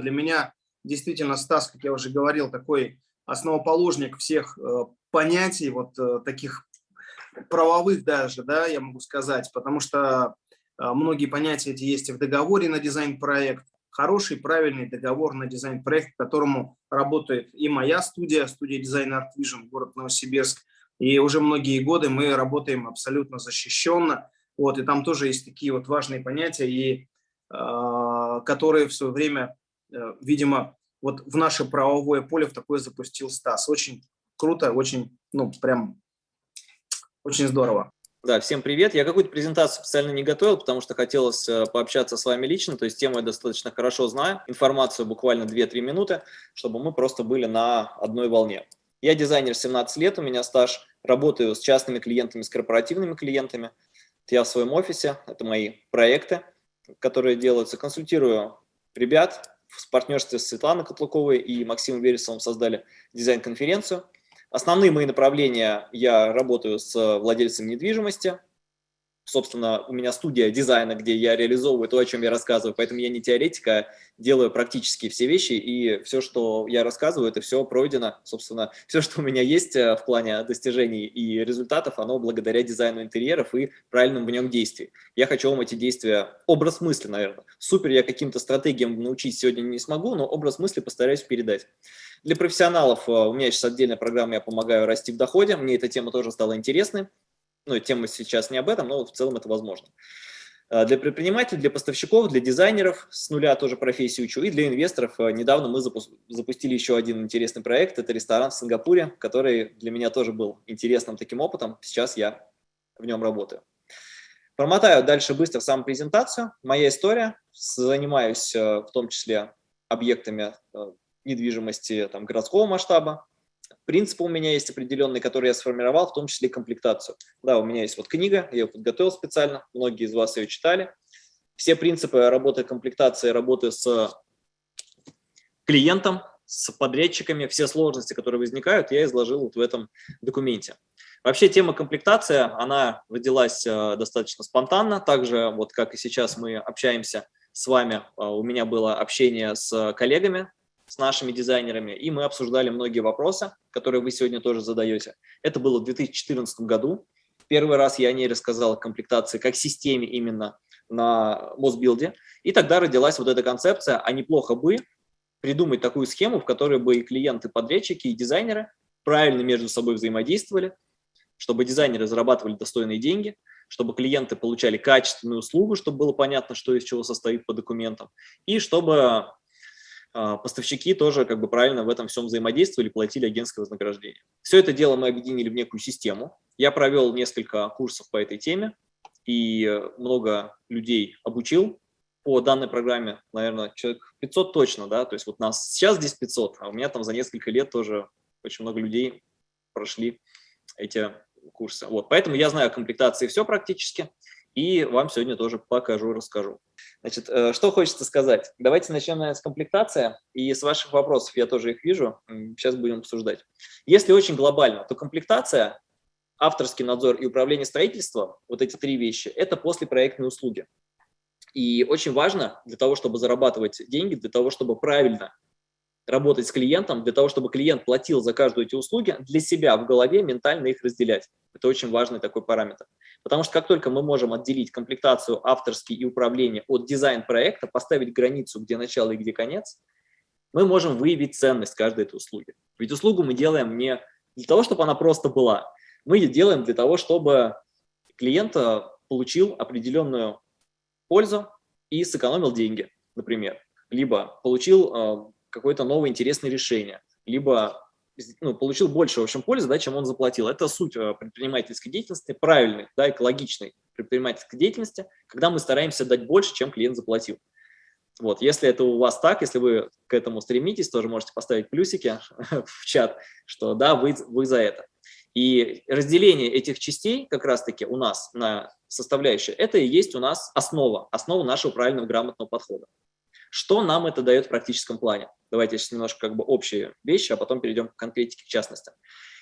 Для меня действительно Стас, как я уже говорил, такой основоположник всех э, понятий, вот э, таких правовых даже, да, я могу сказать, потому что э, многие понятия эти есть и в договоре на дизайн-проект, хороший, правильный договор на дизайн-проект, которому работает и моя студия, студия дизайна Art Vision, город Новосибирск, и уже многие годы мы работаем абсолютно защищенно, вот, и там тоже есть такие вот важные понятия, и, э, которые в свое время видимо, вот в наше правовое поле в такое запустил Стас. Очень круто, очень, ну, прям, очень здорово. Да, всем привет. Я какую-то презентацию специально не готовил, потому что хотелось э, пообщаться с вами лично, то есть тему я достаточно хорошо знаю, информацию буквально 2-3 минуты, чтобы мы просто были на одной волне. Я дизайнер 17 лет, у меня стаж, работаю с частными клиентами, с корпоративными клиентами. Я в своем офисе, это мои проекты, которые делаются, консультирую ребят, в партнерстве с Светланой Котлуковой и Максимом Вересовым создали дизайн-конференцию. Основные мои направления, я работаю с владельцами недвижимости, собственно, у меня студия дизайна, где я реализовываю то, о чем я рассказываю, поэтому я не теоретик, а делаю практически все вещи, и все, что я рассказываю, это все пройдено, собственно, все, что у меня есть э, в плане достижений и результатов, оно благодаря дизайну интерьеров и правильным в нем действий. Я хочу вам эти действия, образ мысли, наверное. Супер я каким-то стратегиям научить сегодня не смогу, но образ мысли постараюсь передать. Для профессионалов э, у меня сейчас отдельная программа, я помогаю расти в доходе, мне эта тема тоже стала интересной ну, тема сейчас не об этом, но в целом это возможно. А, для предпринимателей, для поставщиков, для дизайнеров с нуля тоже профессию учу, и для инвесторов а, недавно мы запустили еще один интересный проект, это ресторан в Сингапуре, который для меня тоже был интересным таким опытом, сейчас я в нем работаю. Промотаю дальше быстро саму презентацию. Моя история, занимаюсь а, в том числе объектами недвижимости там, городского масштаба, Принципы у меня есть определенные, которые я сформировал, в том числе комплектацию. Да, у меня есть вот книга, я ее подготовил специально, многие из вас ее читали. Все принципы работы комплектации, работы с клиентом, с подрядчиками, все сложности, которые возникают, я изложил вот в этом документе. Вообще тема комплектация, она родилась э, достаточно спонтанно, также вот как и сейчас мы общаемся с вами, э, у меня было общение с коллегами с нашими дизайнерами, и мы обсуждали многие вопросы, которые вы сегодня тоже задаете. Это было в 2014 году. Первый раз я о ней рассказал, комплектации, как системе именно на Мосбилде. И тогда родилась вот эта концепция, а неплохо бы придумать такую схему, в которой бы и клиенты, подрядчики, и дизайнеры правильно между собой взаимодействовали, чтобы дизайнеры зарабатывали достойные деньги, чтобы клиенты получали качественную услугу, чтобы было понятно, что из чего состоит по документам, и чтобы поставщики тоже как бы правильно в этом всем взаимодействовали, платили агентское вознаграждение. Все это дело мы объединили в некую систему. Я провел несколько курсов по этой теме и много людей обучил по данной программе, наверное, человек 500 точно, да, то есть вот нас сейчас здесь 500, а у меня там за несколько лет тоже очень много людей прошли эти курсы. Вот, поэтому я знаю комплектации все практически, и вам сегодня тоже покажу, расскажу. Значит, э, что хочется сказать? Давайте начнем наверное, с комплектации, и с ваших вопросов я тоже их вижу, сейчас будем обсуждать. Если очень глобально, то комплектация, авторский надзор и управление строительством, вот эти три вещи, это после проектной услуги. И очень важно для того, чтобы зарабатывать деньги, для того, чтобы правильно работать с клиентом, для того, чтобы клиент платил за каждую эти услуги, для себя в голове ментально их разделять. Это очень важный такой параметр. Потому что как только мы можем отделить комплектацию авторский и управление от дизайн-проекта, поставить границу, где начало и где конец, мы можем выявить ценность каждой этой услуги. Ведь услугу мы делаем не для того, чтобы она просто была. Мы ее делаем для того, чтобы клиент э, получил определенную пользу и сэкономил деньги, например. Либо получил э, какое-то новое интересное решение, либо ну, получил больше, в общем, пользы, да, чем он заплатил. Это суть э, предпринимательской деятельности, правильной, да, экологичной предпринимательской деятельности, когда мы стараемся дать больше, чем клиент заплатил. Вот, если это у вас так, если вы к этому стремитесь, тоже можете поставить плюсики в чат, что да, вы, вы за это. И разделение этих частей как раз-таки у нас на составляющие, это и есть у нас основа, основа нашего правильного грамотного подхода. Что нам это дает в практическом плане? Давайте сейчас немножко как бы общие вещи, а потом перейдем к конкретике, в частности.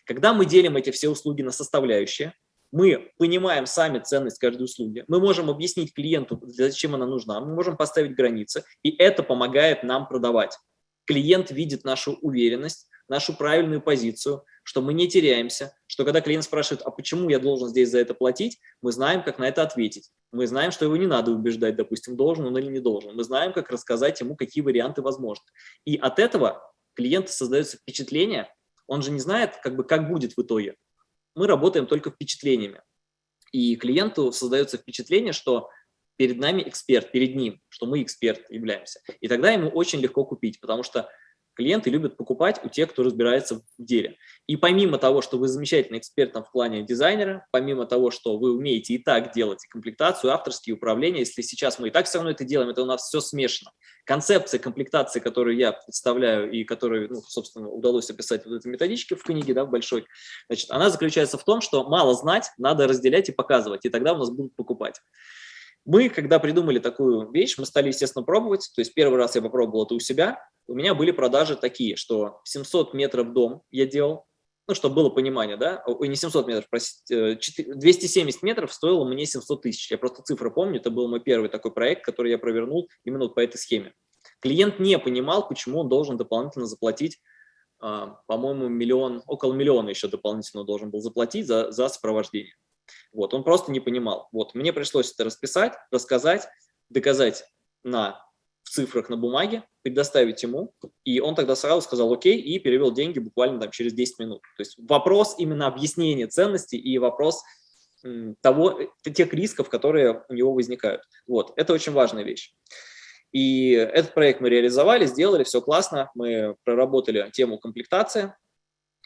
Когда мы делим эти все услуги на составляющие, мы понимаем сами ценность каждой услуги, мы можем объяснить клиенту, зачем она нужна, мы можем поставить границы, и это помогает нам продавать. Клиент видит нашу уверенность, нашу правильную позицию, что мы не теряемся, что когда клиент спрашивает, а почему я должен здесь за это платить, мы знаем, как на это ответить. Мы знаем, что его не надо убеждать, допустим, должен он или не должен. Мы знаем, как рассказать ему, какие варианты возможны. И от этого клиенту создается впечатление, он же не знает, как, бы, как будет в итоге. Мы работаем только впечатлениями. И клиенту создается впечатление, что перед нами эксперт, перед ним, что мы эксперт являемся. И тогда ему очень легко купить, потому что Клиенты любят покупать у тех, кто разбирается в деле. И помимо того, что вы замечательный эксперт в плане дизайнера, помимо того, что вы умеете и так делать и комплектацию, авторские управления, если сейчас мы и так все равно это делаем, это у нас все смешано. Концепция комплектации, которую я представляю и которую, ну, собственно, удалось описать в этой методичке в книге, да, в большой, значит, она заключается в том, что мало знать, надо разделять и показывать, и тогда у нас будут покупать. Мы, когда придумали такую вещь, мы стали, естественно, пробовать. То есть первый раз я попробовал это у себя. У меня были продажи такие, что 700 метров дом я делал, ну, чтобы было понимание, да, ой, не 700 метров, простите, 270 метров стоило мне 700 тысяч. Я просто цифры помню, это был мой первый такой проект, который я провернул именно по этой схеме. Клиент не понимал, почему он должен дополнительно заплатить, а, по-моему, миллион, около миллиона еще дополнительно должен был заплатить за, за сопровождение. Вот, он просто не понимал. Вот, мне пришлось это расписать, рассказать, доказать на в цифрах на бумаге, предоставить ему, и он тогда сразу сказал окей и перевел деньги буквально там через 10 минут. То есть вопрос именно объяснения ценности и вопрос того, э, тех рисков, которые у него возникают. Вот, это очень важная вещь. И этот проект мы реализовали, сделали, все классно, мы проработали тему комплектации,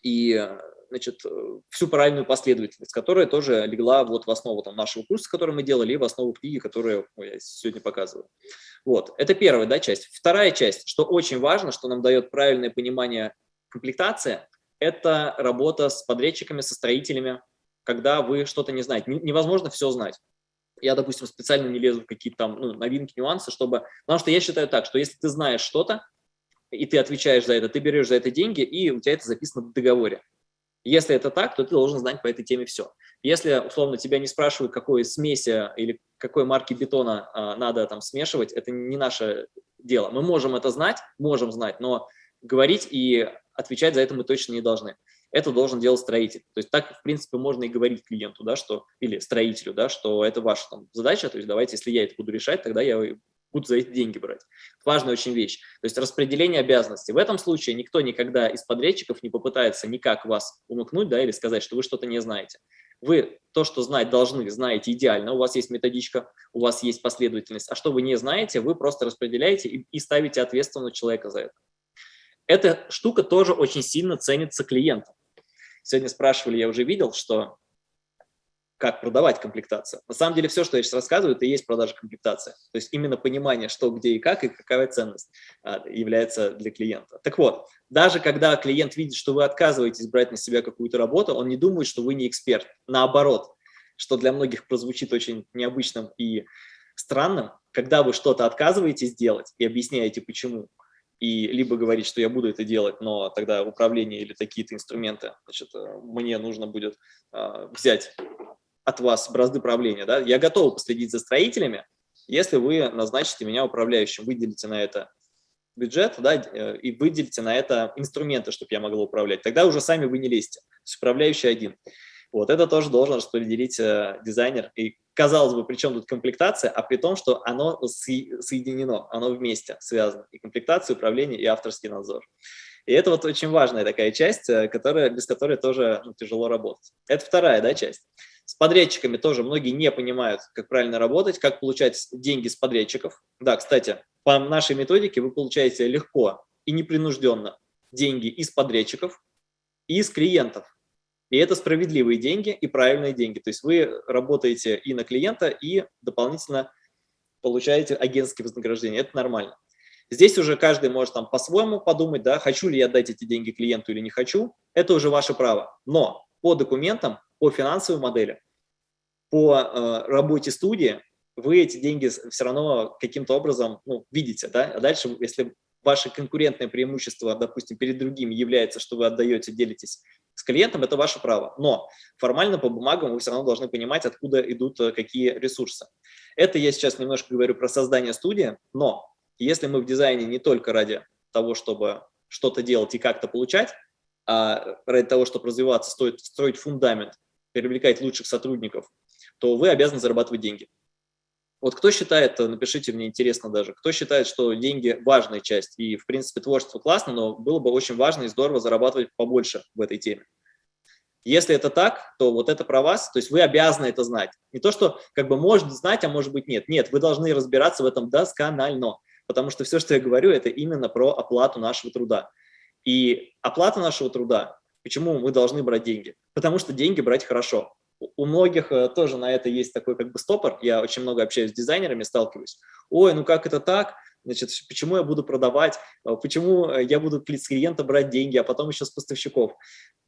и значит, э, всю правильную последовательность, которая тоже легла вот в основу там, нашего курса, который мы делали, и в основу книги, которую я сегодня показываю. Вот, это первая да, часть. Вторая часть, что очень важно, что нам дает правильное понимание комплектации, это работа с подрядчиками, со строителями, когда вы что-то не знаете. Невозможно все знать. Я, допустим, специально не лезу в какие-то там ну, новинки, нюансы, чтобы... Потому что я считаю так, что если ты знаешь что-то, и ты отвечаешь за это, ты берешь за это деньги, и у тебя это записано в договоре. Если это так, то ты должен знать по этой теме все. Если, условно, тебя не спрашивают, какой смеси или какой марки бетона а, надо там смешивать, это не наше дело. Мы можем это знать, можем знать, но говорить и отвечать за это мы точно не должны. Это должен делать строитель. То есть так, в принципе, можно и говорить клиенту, да, что, или строителю, да, что это ваша там, задача, то есть давайте, если я это буду решать, тогда я будут за эти деньги брать. Важная очень вещь. То есть распределение обязанностей. В этом случае никто никогда из подрядчиков не попытается никак вас умыкнуть да, или сказать, что вы что-то не знаете. Вы то, что знать должны, знаете идеально. У вас есть методичка, у вас есть последовательность. А что вы не знаете, вы просто распределяете и, и ставите ответственного человека за это. Эта штука тоже очень сильно ценится клиентом. Сегодня спрашивали, я уже видел, что как продавать комплектацию. На самом деле все, что я сейчас рассказываю, это и есть продажа комплектации. То есть именно понимание, что, где и как, и какая ценность а, является для клиента. Так вот, даже когда клиент видит, что вы отказываетесь брать на себя какую-то работу, он не думает, что вы не эксперт. Наоборот, что для многих прозвучит очень необычным и странным, когда вы что-то отказываетесь делать и объясняете, почему, и либо говорить, что я буду это делать, но тогда управление или такие-то инструменты, значит, э, мне нужно будет э, взять от вас бразды правления, да, я готов последить за строителями, если вы назначите меня управляющим, выделите на это бюджет, да, э, и выделите на это инструменты, чтобы я могла управлять. Тогда уже сами вы не лезьте. Управляющий один. Вот это тоже должен распределить э, дизайнер. И казалось бы, при чем тут комплектация, а при том, что оно соединено, оно вместе связано. И комплектация, управление, и авторский надзор. И это вот очень важная такая часть, э, которая, без которой тоже ну, тяжело работать. Это вторая да, часть. С подрядчиками тоже многие не понимают, как правильно работать, как получать деньги с подрядчиков. Да, кстати, по нашей методике вы получаете легко и непринужденно деньги из подрядчиков и из клиентов. И это справедливые деньги и правильные деньги. То есть вы работаете и на клиента, и дополнительно получаете агентские вознаграждения. Это нормально. Здесь уже каждый может там по-своему подумать, да, хочу ли я дать эти деньги клиенту или не хочу. Это уже ваше право. Но по документам по финансовой модели, по э, работе студии, вы эти деньги все равно каким-то образом ну, видите. Да? А дальше, если ваше конкурентное преимущество, допустим, перед другими является, что вы отдаете, делитесь С клиентом это ваше право, но формально по бумагам вы все равно должны понимать, откуда идут э, какие ресурсы. Это я сейчас немножко говорю про создание студии, но если мы в дизайне не только ради того, чтобы что-то делать и как-то получать, а ради того, чтобы развиваться, стоит строить фундамент, привлекать лучших сотрудников, то вы обязаны зарабатывать деньги. Вот кто считает, напишите мне, интересно даже, кто считает, что деньги – важная часть, и, в принципе, творчество классно, но было бы очень важно и здорово зарабатывать побольше в этой теме. Если это так, то вот это про вас, то есть вы обязаны это знать. Не то, что как бы может знать, а может быть нет. Нет, вы должны разбираться в этом досконально, потому что все, что я говорю, это именно про оплату нашего труда. И оплата нашего труда, почему мы должны брать деньги? Потому что деньги брать хорошо у многих э, тоже на это есть такой как бы стопор. Я очень много общаюсь с дизайнерами, сталкиваюсь. Ой, ну как это так? Значит, почему я буду продавать? Э, почему э, я буду с клиента брать деньги, а потом еще с поставщиков?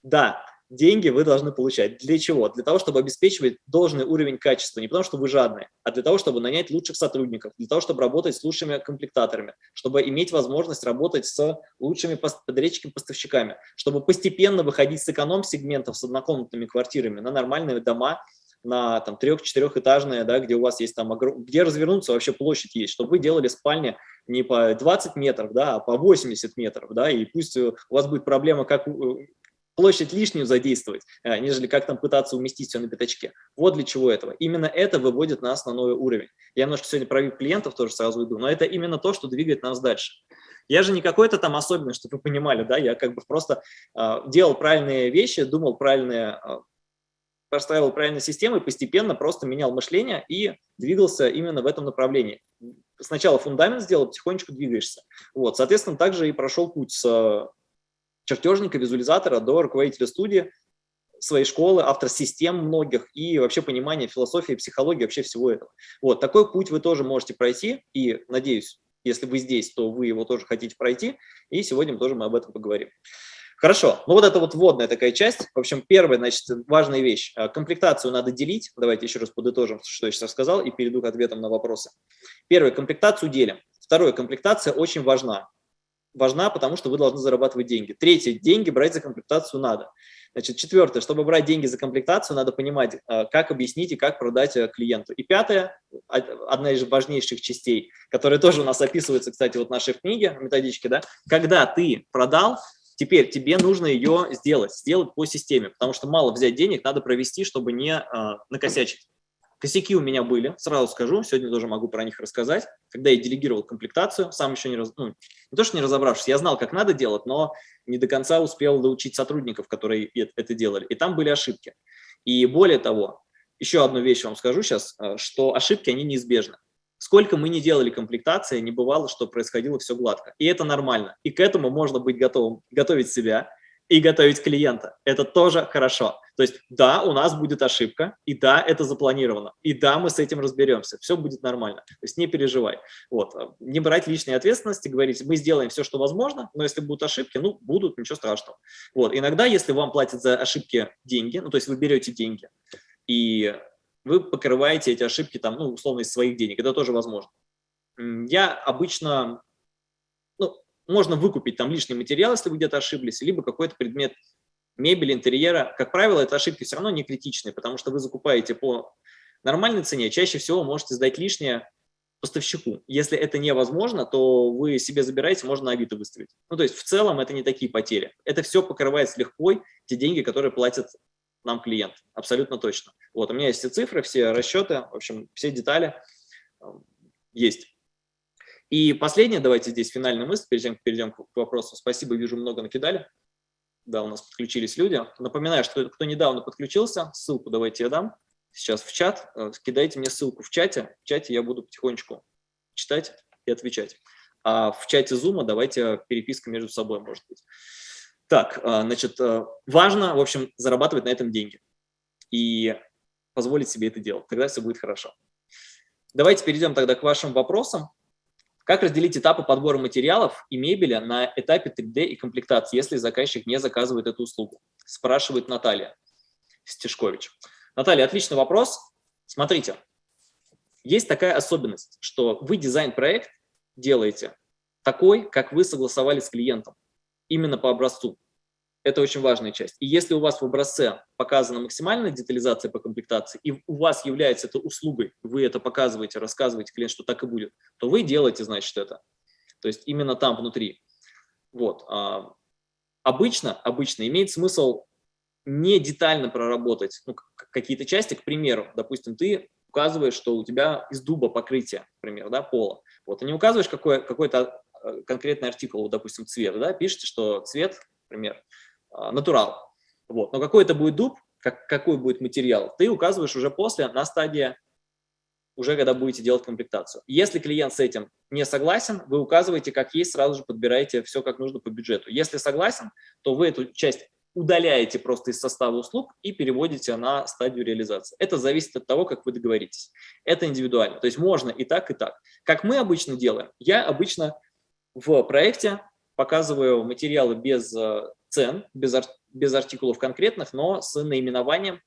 Да, деньги вы должны получать. Для чего? Для того, чтобы обеспечивать должный уровень качества. Не потому, что вы жадные, а для того, чтобы нанять лучших сотрудников, для того, чтобы работать с лучшими комплектаторами, чтобы иметь возможность работать с лучшими подрядчиками-поставщиками, чтобы постепенно выходить с эконом-сегментов с однокомнатными квартирами на нормальные дома, на там трех-четырехэтажные, да, где у вас есть там, где развернуться вообще площадь есть, чтобы вы делали спальни не по 20 метров, да, а по 80 метров, да, и пусть у вас будет проблема, как площадь лишнюю задействовать, э, нежели как там пытаться уместить все на пятачке. Вот для чего этого. Именно это выводит нас на новый уровень. Я немножко сегодня про клиентов тоже сразу иду, но это именно то, что двигает нас дальше. Я же не какой-то там особенный, чтобы вы понимали, да, я как бы просто э, делал правильные вещи, думал правильные, э, простраивал правильные системы, постепенно просто менял мышление и двигался именно в этом направлении. Сначала фундамент сделал, потихонечку двигаешься. Вот, соответственно, также и прошел путь с чертежника, визуализатора до руководителя студии, своей школы, автор систем многих и вообще понимание философии, психологии, вообще всего этого. Вот, такой путь вы тоже можете пройти, и, надеюсь, если вы здесь, то вы его тоже хотите пройти, и сегодня тоже мы об этом поговорим. Хорошо, ну вот это вот вводная такая часть. В общем, первая, значит, важная вещь. А, комплектацию надо делить. Давайте еще раз подытожим, что я сейчас сказал, и перейду к ответам на вопросы. Первое, комплектацию делим. Второе, комплектация очень важна важна, потому что вы должны зарабатывать деньги. Третье, деньги брать за комплектацию надо. Значит, четвертое, чтобы брать деньги за комплектацию, надо понимать, э, как объяснить и как продать э, клиенту. И пятое, одна из важнейших частей, которая тоже у нас описывается, кстати, вот в нашей книге, методичке, да, когда ты продал, теперь тебе нужно ее сделать, сделать по системе, потому что мало взять денег, надо провести, чтобы не э, накосячить. Косяки у меня были, сразу скажу, сегодня тоже могу про них рассказать. Когда я делегировал комплектацию, сам еще не, раз, ну, не то, что не разобравшись, я знал, как надо делать, но не до конца успел доучить сотрудников, которые это делали. И там были ошибки. И более того, еще одну вещь вам скажу сейчас, э, что ошибки, они неизбежны. Сколько мы не делали комплектации, не бывало, что происходило все гладко. И это нормально. И к этому можно быть готовым, готовить себя, и готовить клиента. Это тоже хорошо. То есть, да, у нас будет ошибка, и да, это запланировано, и да, мы с этим разберемся, все будет нормально. То есть не переживай. Вот. Не брать лишней ответственности, говорить, мы сделаем все, что возможно, но если будут ошибки, ну, будут, ничего страшного. Вот. Иногда, если вам платят за ошибки деньги, ну, то есть вы берете деньги, и вы покрываете эти ошибки, там, ну, условно, из своих денег, это тоже возможно. Я обычно можно выкупить там лишний материал, если вы где-то ошиблись, либо какой-то предмет мебели, интерьера. Как правило, это ошибки все равно не критичные, потому что вы закупаете по нормальной цене, чаще всего можете сдать лишнее поставщику. Если это невозможно, то вы себе забираете, можно на Авито выставить. Ну, то есть в целом это не такие потери. Это все покрывается легко, те деньги, которые платят нам клиент. Абсолютно точно. Вот, у меня есть все цифры, все расчеты, в общем, все детали э, есть. И последнее, давайте здесь финальная мысль, перед тем, как перейдем к вопросу. Спасибо, вижу, много накидали. Да, у нас подключились люди. Напоминаю, что кто недавно подключился, ссылку давайте я дам сейчас в чат. Э, кидайте мне ссылку в чате. В чате я буду потихонечку читать и отвечать. А в чате Zoom давайте переписка между собой может быть. Так, э, значит, э, важно, в общем, зарабатывать на этом деньги и позволить себе это делать. Тогда все будет хорошо. Давайте перейдем тогда к вашим вопросам. Как разделить этапы подбора материалов и мебели на этапе 3D и комплектации, если заказчик не заказывает эту услугу? Спрашивает Наталья Стешкович. Наталья, отличный вопрос. Смотрите, есть такая особенность, что вы дизайн-проект делаете такой, как вы согласовали с клиентом, именно по образцу. Это очень важная часть. И если у вас в образце показана максимальная детализация по комплектации, и у вас является это услугой, вы это показываете, рассказываете клиенту, что так и будет, то вы делаете, значит, это. То есть именно там внутри. Вот. А, обычно, обычно имеет смысл не детально проработать ну, какие-то части, к примеру, допустим, ты указываешь, что у тебя из дуба покрытие, например, да, пола. Вот, ты не указываешь какой, какой-то а, конкретный артикул, допустим, цвет, да, пишете, что цвет, например, натурал. Вот. Но какой это будет дуб, как, какой будет материал, ты указываешь уже после, на стадии, уже когда будете делать комплектацию. Если клиент с этим не согласен, вы указываете, как есть, сразу же подбираете все как нужно по бюджету. Если согласен, то вы эту часть удаляете просто из состава услуг и переводите на стадию реализации. Это зависит от того, как вы договоритесь. Это индивидуально. То есть можно и так, и так. Как мы обычно делаем? Я обычно в проекте показываю материалы без э, цен, без, ар без артикулов конкретных, но с наименованием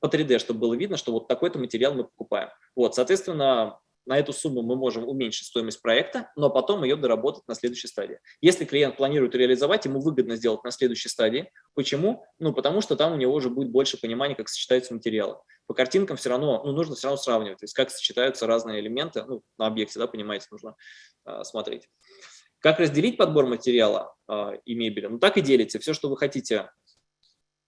по 3D, чтобы было видно, что вот такой-то материал мы покупаем. Вот, соответственно, на эту сумму мы можем уменьшить стоимость проекта, но потом ее доработать на следующей стадии. Если клиент планирует реализовать, ему выгодно сделать на следующей стадии. Почему? Ну, потому что там у него уже будет больше понимания, как сочетаются материалы. По картинкам все равно, ну, нужно все равно сравнивать, то есть как сочетаются разные элементы, ну, на объекте, да, понимаете, нужно э, смотреть. Как разделить подбор материала э, и мебели? Ну, так и делите. Все, что вы хотите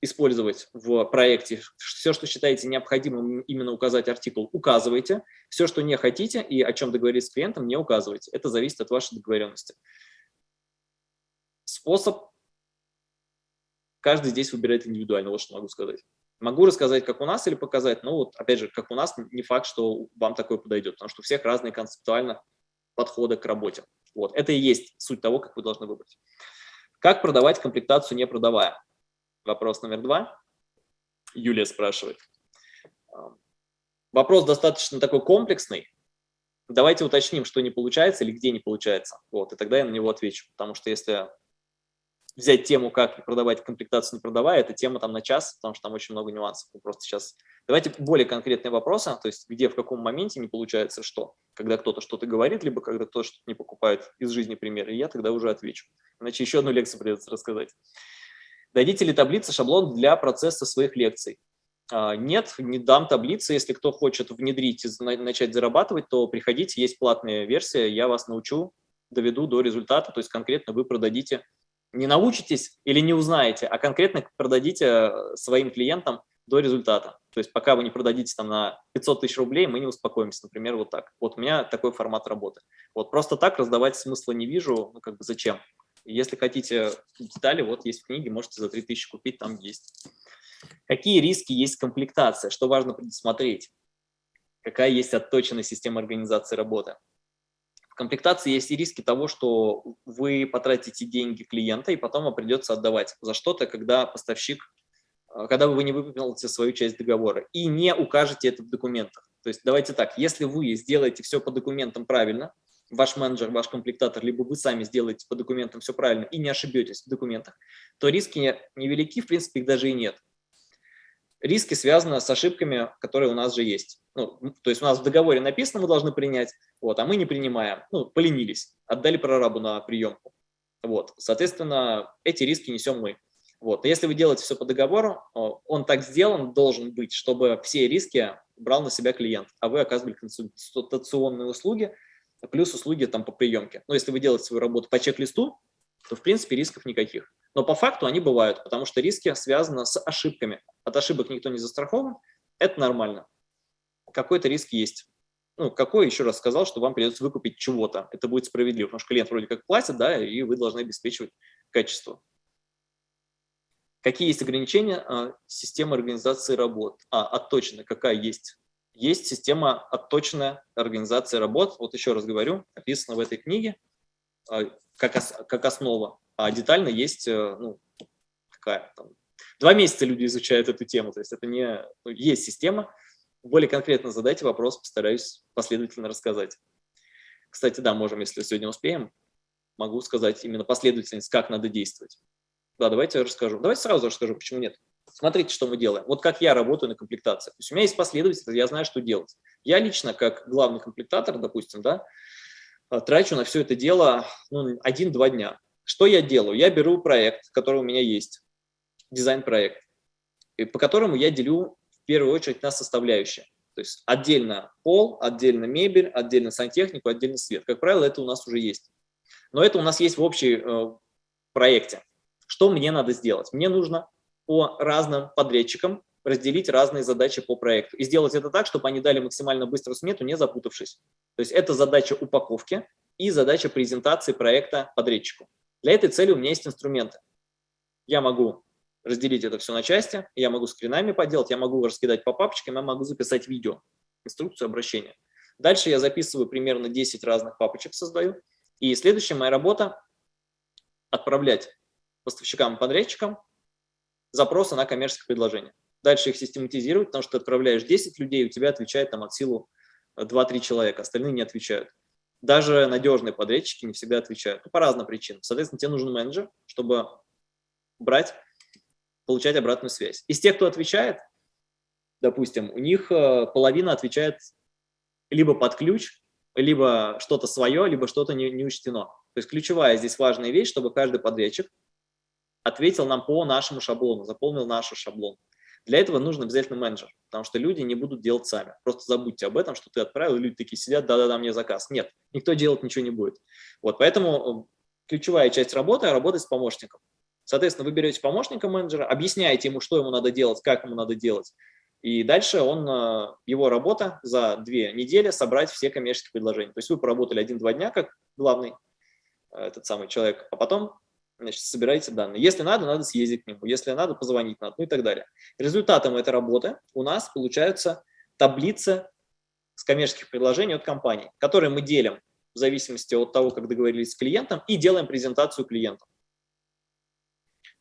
использовать в проекте, все, что считаете необходимым именно указать артикул, указывайте. Все, что не хотите и о чем договорились с клиентом, не указывайте. Это зависит от вашей договоренности. Способ каждый здесь выбирает индивидуально, вот что могу сказать. Могу рассказать, как у нас, или показать, но вот, опять же, как у нас, не факт, что вам такое подойдет, потому что у всех разные концептуально подходы к работе. Вот. Это и есть суть того, как вы должны выбрать. Как продавать комплектацию, не продавая? Вопрос номер два. Юлия спрашивает. Вопрос достаточно такой комплексный. Давайте уточним, что не получается или где не получается. Вот, и тогда я на него отвечу. Потому что если взять тему, как продавать комплектацию, не продавая, это тема там на час, потому что там очень много нюансов. Мы просто сейчас... Давайте более конкретные вопросы, то есть где, в каком моменте не получается что. Когда кто-то что-то говорит, либо когда кто-то что-то не покупает из жизни примеры, я тогда уже отвечу. Иначе еще одну лекцию придется рассказать. Дадите ли таблицы, шаблон для процесса своих лекций? А, нет, не дам таблицы. Если кто хочет внедрить и начать зарабатывать, то приходите, есть платная версия, я вас научу, доведу до результата, то есть конкретно вы продадите не научитесь или не узнаете, а конкретно продадите э, своим клиентам до результата. То есть пока вы не продадите там на 500 тысяч рублей, мы не успокоимся, например, вот так. Вот у меня такой формат работы. Вот просто так раздавать смысла не вижу, ну как бы зачем. Если хотите детали, вот есть в книге, можете за 3000 купить, там есть. Какие риски есть комплектация, что важно предусмотреть? Какая есть отточенная система организации работы? комплектации есть и риски того, что вы потратите деньги клиента, и потом вам придется отдавать за что-то, когда поставщик, когда вы не выполните свою часть договора и не укажете это в документах. То есть давайте так, если вы сделаете все по документам правильно, ваш менеджер, ваш комплектатор, либо вы сами сделаете по документам все правильно и не ошибетесь в документах, то риски невелики, в принципе, их даже и нет риски связаны с ошибками, которые у нас же есть. Ну, то есть у нас в договоре написано, мы должны принять, вот, а мы не принимаем, ну, поленились, отдали прорабу на приемку. Вот, соответственно, эти риски несем мы. Вот, если вы делаете все по договору, он так сделан должен быть, чтобы все риски брал на себя клиент, а вы оказывали консультационные услуги, плюс услуги там по приемке. Но если вы делаете свою работу по чек-листу, то в принципе рисков никаких. Но по факту они бывают, потому что риски связаны с ошибками. От ошибок никто не застрахован, это нормально. Какой-то риск есть. Ну, какой, еще раз сказал, что вам придется выкупить чего-то. Это будет справедливо, потому что клиент вроде как платит, да, и вы должны обеспечивать качество. Какие есть ограничения а, системы организации работ? А, отточена, какая есть? Есть система отточенная организации работ. Вот еще раз говорю, описано в этой книге а, как, как основа а детально есть, э, ну, какая там, два месяца люди изучают эту тему, то есть это не, ну, есть система, более конкретно задайте вопрос, постараюсь последовательно рассказать. Кстати, да, можем, если сегодня успеем, могу сказать именно последовательность, как надо действовать. Да, давайте расскажу. Давайте сразу расскажу, почему нет. Смотрите, что мы делаем. Вот как я работаю на комплектации. То есть у меня есть последовательность, я знаю, что делать. Я лично, как главный комплектатор, допустим, да, трачу на все это дело ну, один-два дня. Что я делаю? Я беру проект, который у меня есть, дизайн-проект, по которому я делю в первую очередь на составляющие. То есть отдельно пол, отдельно мебель, отдельно сантехнику, отдельно свет. Как правило, это у нас уже есть. Но это у нас есть в общей э, проекте. Что мне надо сделать? Мне нужно по разным подрядчикам разделить разные задачи по проекту. И сделать это так, чтобы они дали максимально быструю смету, не запутавшись. То есть это задача упаковки и задача презентации проекта подрядчику. Для этой цели у меня есть инструменты. Я могу разделить это все на части, я могу скринами поделать, я могу раскидать по папочкам, я могу записать видео, инструкцию обращения. Дальше я записываю примерно 10 разных папочек, создаю. И следующая моя работа – отправлять поставщикам и подрядчикам запросы на коммерческое предложение. Дальше их систематизировать, потому что ты отправляешь 10 людей, у тебя отвечает там от силу 2-3 человека, остальные не отвечают. Даже надежные подрядчики не всегда отвечают, ну, по разным причинам. Соответственно, тебе нужен менеджер, чтобы брать, получать обратную связь. Из тех, кто отвечает, допустим, у них э, половина отвечает либо под ключ, либо что-то свое, либо что-то не, не учтено. То есть ключевая здесь важная вещь, чтобы каждый подрядчик ответил нам по нашему шаблону, заполнил наш шаблон. Для этого нужно обязательно менеджер, потому что люди не будут делать сами. Просто забудьте об этом, что ты отправил, и люди такие сидят, да-да-да, мне заказ. Нет, никто делать ничего не будет. Вот, поэтому э, ключевая часть работы – работать с помощником. Соответственно, вы берете помощника менеджера, объясняете ему, что ему надо делать, как ему надо делать, и дальше он, э, его работа за две недели собрать все коммерческие предложения. То есть вы поработали один-два дня как главный э, этот самый человек, а потом значит, собираете данные. Если надо, надо съездить к нему, если надо, позвонить надо, ну и так далее. Результатом этой работы у нас получаются таблицы с коммерческих предложений от компании, которые мы делим в зависимости от того, как договорились с клиентом, и делаем презентацию клиенту.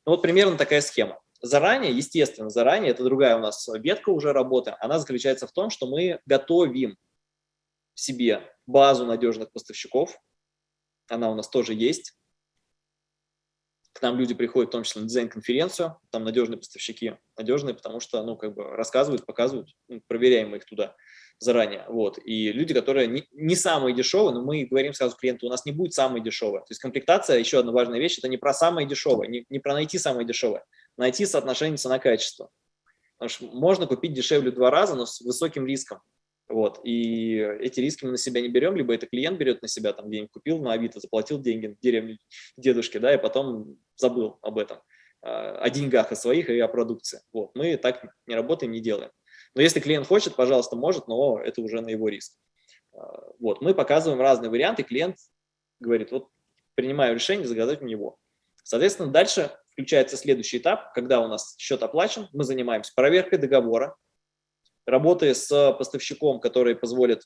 Ну, вот примерно такая схема. Заранее, естественно, заранее, это другая у нас ветка уже работы, она заключается в том, что мы готовим себе базу надежных поставщиков, она у нас тоже есть, к нам люди приходят, в том числе на дизайн-конференцию, там надежные поставщики, надежные, потому что, ну, как бы рассказывают, показывают, ну, проверяем их туда заранее, вот, и люди, которые не, не самые дешевые, но мы говорим сразу клиенту, у нас не будет самой дешевой, то есть комплектация, еще одна важная вещь, это не про самое дешевое, не, не про найти самое дешевое, найти соотношение цена-качество, потому что можно купить дешевле два раза, но с высоким риском, вот, и эти риски мы на себя не берем, либо это клиент берет на себя, там денег купил на Авито, заплатил деньги деревне дедушке, да, и потом забыл об этом, а, о деньгах, о своих и о продукции. Вот, мы так не работаем, не делаем. Но если клиент хочет, пожалуйста, может, но это уже на его риск. А, вот, мы показываем разные варианты, клиент говорит, вот принимаю решение заказать у него. Соответственно, дальше включается следующий этап, когда у нас счет оплачен, мы занимаемся проверкой договора, работая с поставщиком, который позволит,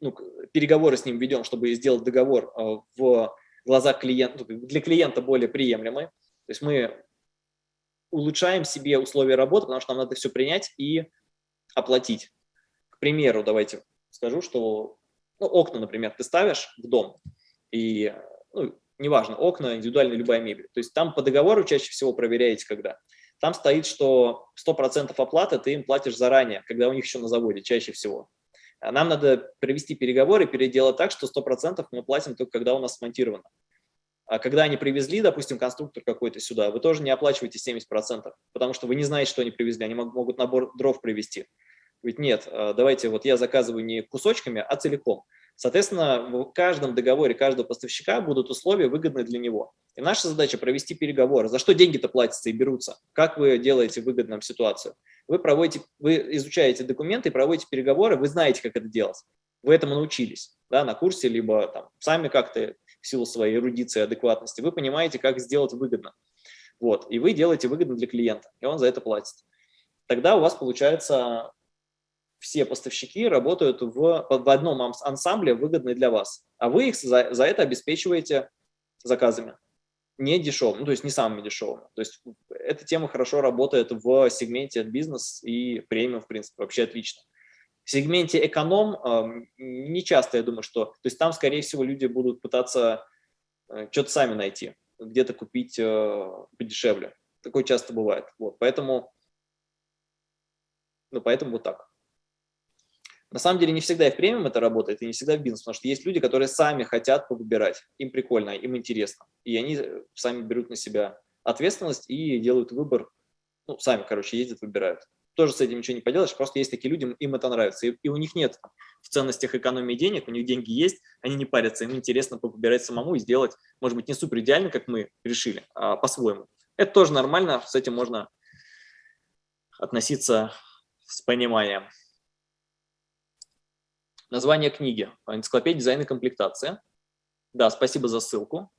ну, переговоры с ним ведем, чтобы сделать договор э, в глазах клиента, ну, для клиента более приемлемый. То есть мы улучшаем себе условия работы, потому что нам надо все принять и оплатить. К примеру, давайте скажу, что ну, окна, например, ты ставишь в дом, и, ну, неважно, окна, индивидуальная любая мебель. То есть там по договору чаще всего проверяете, когда там стоит, что 100% оплаты ты им платишь заранее, когда у них еще на заводе, чаще всего. А нам надо провести переговоры, переделать так, что 100% мы платим только когда у нас смонтировано. А когда они привезли, допустим, конструктор какой-то сюда, вы тоже не оплачиваете 70%, потому что вы не знаете, что они привезли, они могут набор дров привезти. Ведь нет, а, давайте вот я заказываю не кусочками, а целиком. Соответственно, в каждом договоре каждого поставщика будут условия выгодные для него. И наша задача провести переговоры. За что деньги-то платятся и берутся? Как вы делаете выгодную ситуацию? Вы, проводите, вы изучаете документы проводите переговоры, вы знаете, как это делать. Вы этому научились да, на курсе, либо там, сами как-то в силу своей эрудиции, адекватности. Вы понимаете, как сделать выгодно. Вот, и вы делаете выгодно для клиента, и он за это платит. Тогда у вас получается все поставщики работают в, в одном ансамбле, выгодный для вас, а вы их за, за это обеспечиваете заказами. Не дешевым, ну, то есть не самыми дешевыми. То есть эта тема хорошо работает в сегменте бизнес и премиум, в принципе, вообще отлично. В сегменте эконом э, не часто, я думаю, что... То есть там, скорее всего, люди будут пытаться э, что-то сами найти, где-то купить э, подешевле. Такое часто бывает. Вот, поэтому, ну, поэтому вот так. На самом деле не всегда и в премиум это работает, и не всегда в бизнес, потому что есть люди, которые сами хотят повыбирать, им прикольно, им интересно, и они сами берут на себя ответственность и делают выбор, ну, сами, короче, ездят, выбирают. Тоже с этим ничего не поделаешь, просто есть такие люди, им это нравится. И, и у них нет в ценностях экономии денег, у них деньги есть, они не парятся, им интересно выбирать самому и сделать, может быть, не супер идеально, как мы решили, а по-своему. Это тоже нормально, с этим можно относиться с пониманием. Название книги. Энциклопедия дизайна и комплектация. Да, спасибо за ссылку.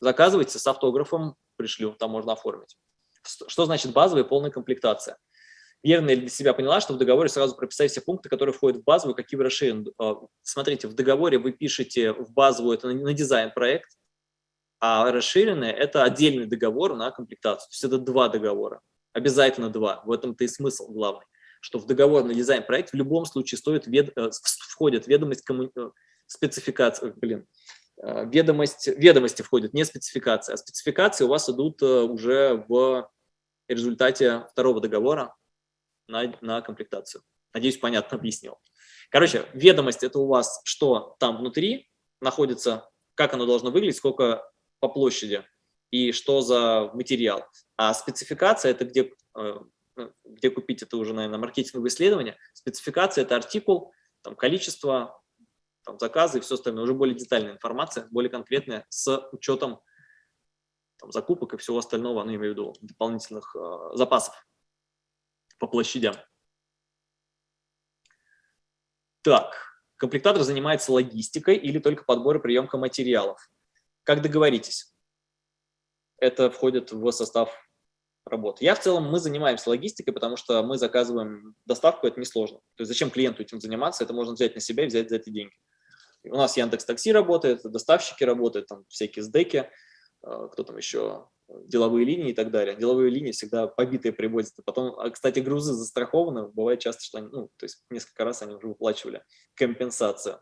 Заказывайте с автографом, пришлю, там можно оформить. Что значит базовая и полная комплектация? Верно ли для себя поняла, что в договоре сразу прописать все пункты, которые входят в базовую, какие в расширенную? А, смотрите, в договоре вы пишете в базовую, это на дизайн-проект, а расширенное – это отдельный договор на комплектацию. То есть это два договора, обязательно два. В этом-то и смысл главный, что в договор на дизайн-проект в любом случае стоит вед... Э, входит ведомость комму... Э, спецификации, блин, э, ведомость, ведомости входят, не спецификация, а спецификации у вас идут уже в результате второго договора, на, на комплектацию. Надеюсь, понятно объяснил. Короче, ведомость – это у вас, что там внутри находится, как оно должно выглядеть, сколько по площади и что за материал. А спецификация – это где, где купить, это уже, наверное, маркетинговое исследование. Спецификация – это артикул, там, количество, там, заказы и все остальное. Уже более детальная информация, более конкретная, с учетом там, закупок и всего остального, ну, я имею в виду дополнительных э, запасов по площадям. Так, комплектатор занимается логистикой или только подбор и приемка материалов. Как договоритесь? Это входит в состав работы. Я в целом, мы занимаемся логистикой, потому что мы заказываем доставку, это несложно. То есть зачем клиенту этим заниматься, это можно взять на себя и взять за эти деньги. У нас Яндекс Такси работает, доставщики работают, там всякие сдеки, э, кто там еще, деловые линии и так далее. Деловые линии всегда побитые приводят. Потом, а, кстати, грузы застрахованы. Бывает часто, что они, ну, то есть несколько раз они уже выплачивали компенсацию.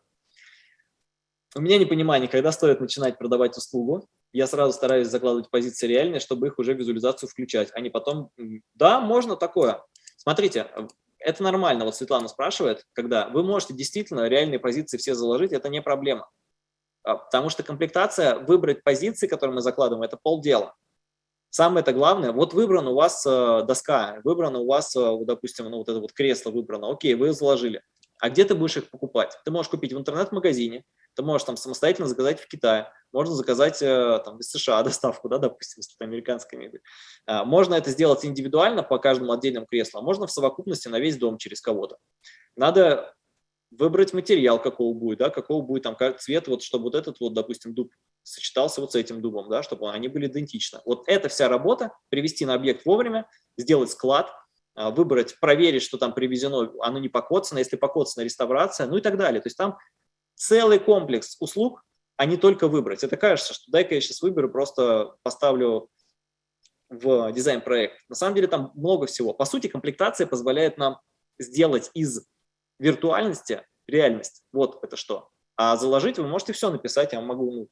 У меня непонимание, когда стоит начинать продавать услугу. Я сразу стараюсь закладывать позиции реальные, чтобы их уже визуализацию включать, а не потом, да, можно такое. Смотрите, это нормально, вот Светлана спрашивает, когда вы можете действительно реальные позиции все заложить, это не проблема. А, потому что комплектация, выбрать позиции, которые мы закладываем, это полдела. Самое это главное, вот выбрана у вас э, доска, выбрано у вас, э, допустим, ну, вот это вот кресло выбрано, окей, вы заложили. А где ты будешь их покупать? Ты можешь купить в интернет-магазине, ты можешь там самостоятельно заказать в Китае, можно заказать э, там из США доставку, да, допустим, если это американская мебель. А, можно это сделать индивидуально по каждому отдельному креслу, а можно в совокупности на весь дом через кого-то. Надо выбрать материал, какого будет, да, какого будет там цвет, вот чтобы вот этот вот, допустим, дуб сочетался вот с этим дубом, да, чтобы они были идентичны. Вот эта вся работа, привести на объект вовремя, сделать склад, а, выбрать, проверить, что там привезено, оно не покоцано, если покоцано, реставрация, ну и так далее. То есть там целый комплекс услуг, а не только выбрать. Это кажется, что дай-ка я сейчас выберу, просто поставлю в дизайн-проект. На самом деле там много всего. По сути, комплектация позволяет нам сделать из виртуальности реальность. Вот это что. А заложить вы можете все написать, я могу ну,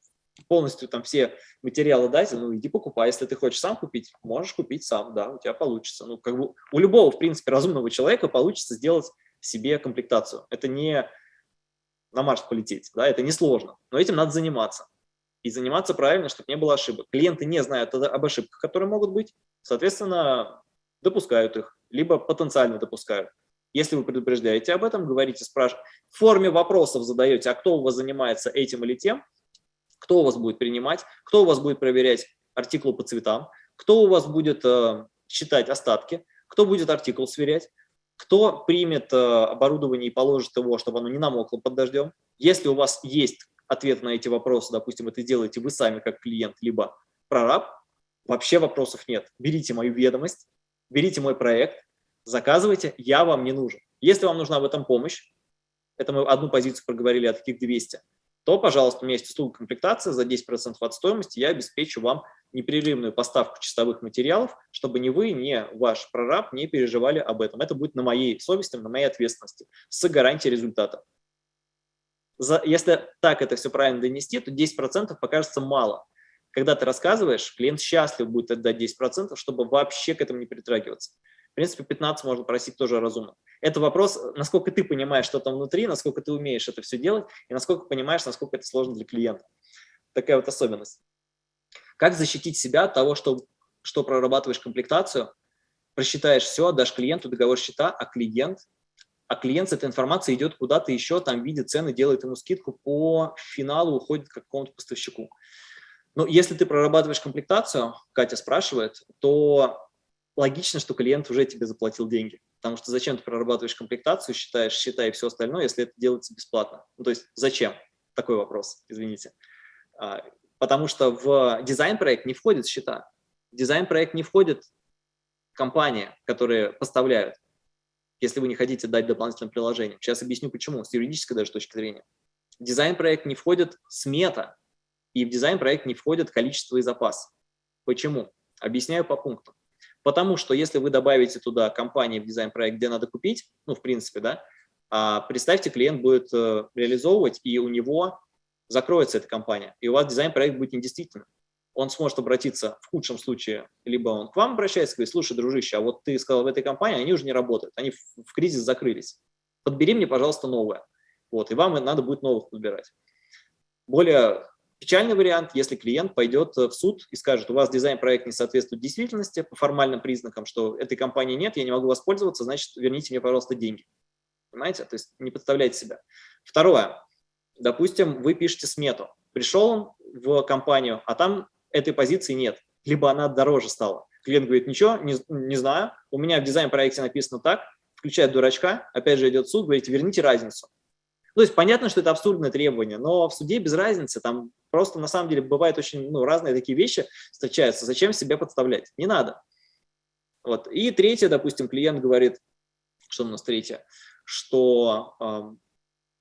полностью там все материалы дать, ну иди покупай, если ты хочешь сам купить, можешь купить сам, да, у тебя получится. Ну как бы у любого, в принципе, разумного человека получится сделать себе комплектацию. Это не на Марс полететь, да, это несложно, но этим надо заниматься. И заниматься правильно, чтобы не было ошибок. Клиенты не знают об ошибках, которые могут быть, соответственно, допускают их, либо потенциально допускают. Если вы предупреждаете об этом, говорите, спрашиваете, в форме вопросов задаете, а кто у вас занимается этим или тем, кто у вас будет принимать, кто у вас будет проверять артикул по цветам, кто у вас будет э, считать остатки, кто будет артикул сверять, кто примет э, оборудование и положит его, чтобы оно не намокло под дождем. Если у вас есть ответ на эти вопросы, допустим, это делаете вы сами как клиент, либо прораб, вообще вопросов нет. Берите мою ведомость, берите мой проект, заказывайте, я вам не нужен. Если вам нужна в этом помощь, это мы одну позицию проговорили, а таких 200, то, пожалуйста, у меня есть услуга комплектации за 10% от стоимости, я обеспечу вам непрерывную поставку чистовых материалов, чтобы ни вы, ни ваш прораб не переживали об этом. Это будет на моей совести, на моей ответственности, с гарантией результата. За, если так это все правильно донести, то 10% покажется мало. Когда ты рассказываешь, клиент счастлив будет отдать 10%, чтобы вообще к этому не притрагиваться. В принципе, 15 можно просить тоже разумно. Это вопрос, насколько ты понимаешь, что там внутри, насколько ты умеешь это все делать, и насколько понимаешь, насколько это сложно для клиента. Такая вот особенность. Как защитить себя от того, что что прорабатываешь комплектацию, просчитаешь все, отдашь клиенту договор счета, а клиент, а клиент с этой информацией идет куда-то еще, там видит цены, делает ему скидку, по финалу уходит к какому-то поставщику. Но если ты прорабатываешь комплектацию, Катя спрашивает, то логично, что клиент уже тебе заплатил деньги. Потому что зачем ты прорабатываешь комплектацию, считаешь счета все остальное, если это делается бесплатно? Ну, то есть зачем? Такой вопрос, извините. А, потому что в дизайн-проект не входит счета. В дизайн-проект не входит компания, которые поставляют, если вы не хотите дать дополнительное приложение. Сейчас объясню почему, с юридической даже точки зрения. В дизайн-проект не входит смета, и в дизайн-проект не входит количество и запас. Почему? Объясняю по пунктам. Потому что если вы добавите туда компании в дизайн-проект, где надо купить, ну, в принципе, да, а представьте, клиент будет э, реализовывать, и у него закроется эта компания, и у вас дизайн-проект будет недействительным. Он сможет обратиться в худшем случае, либо он к вам обращается говорит, слушай, дружище, а вот ты сказал в этой компании, они уже не работают, они в кризис закрылись. Подбери мне, пожалуйста, новое. Вот, и вам надо будет новых подбирать. Более Печальный вариант, если клиент пойдет э, в суд и скажет, у вас дизайн-проект не соответствует действительности по формальным признакам, что этой компании нет, я не могу воспользоваться, значит, верните мне, пожалуйста, деньги. Понимаете? То есть не подставляйте себя. Второе. Допустим, вы пишете смету. Пришел он в компанию, а там этой позиции нет. Либо она дороже стала. Клиент говорит, ничего, не, не знаю, у меня в дизайн-проекте написано так, включает дурачка, опять же идет суд, говорит, верните разницу. То есть понятно, что это абсурдное требование, но в суде без разницы, там просто на самом деле бывают очень ну, разные такие вещи встречаются. Зачем себя подставлять? Не надо. Вот. И третье, допустим, клиент говорит, что у нас третье, что э,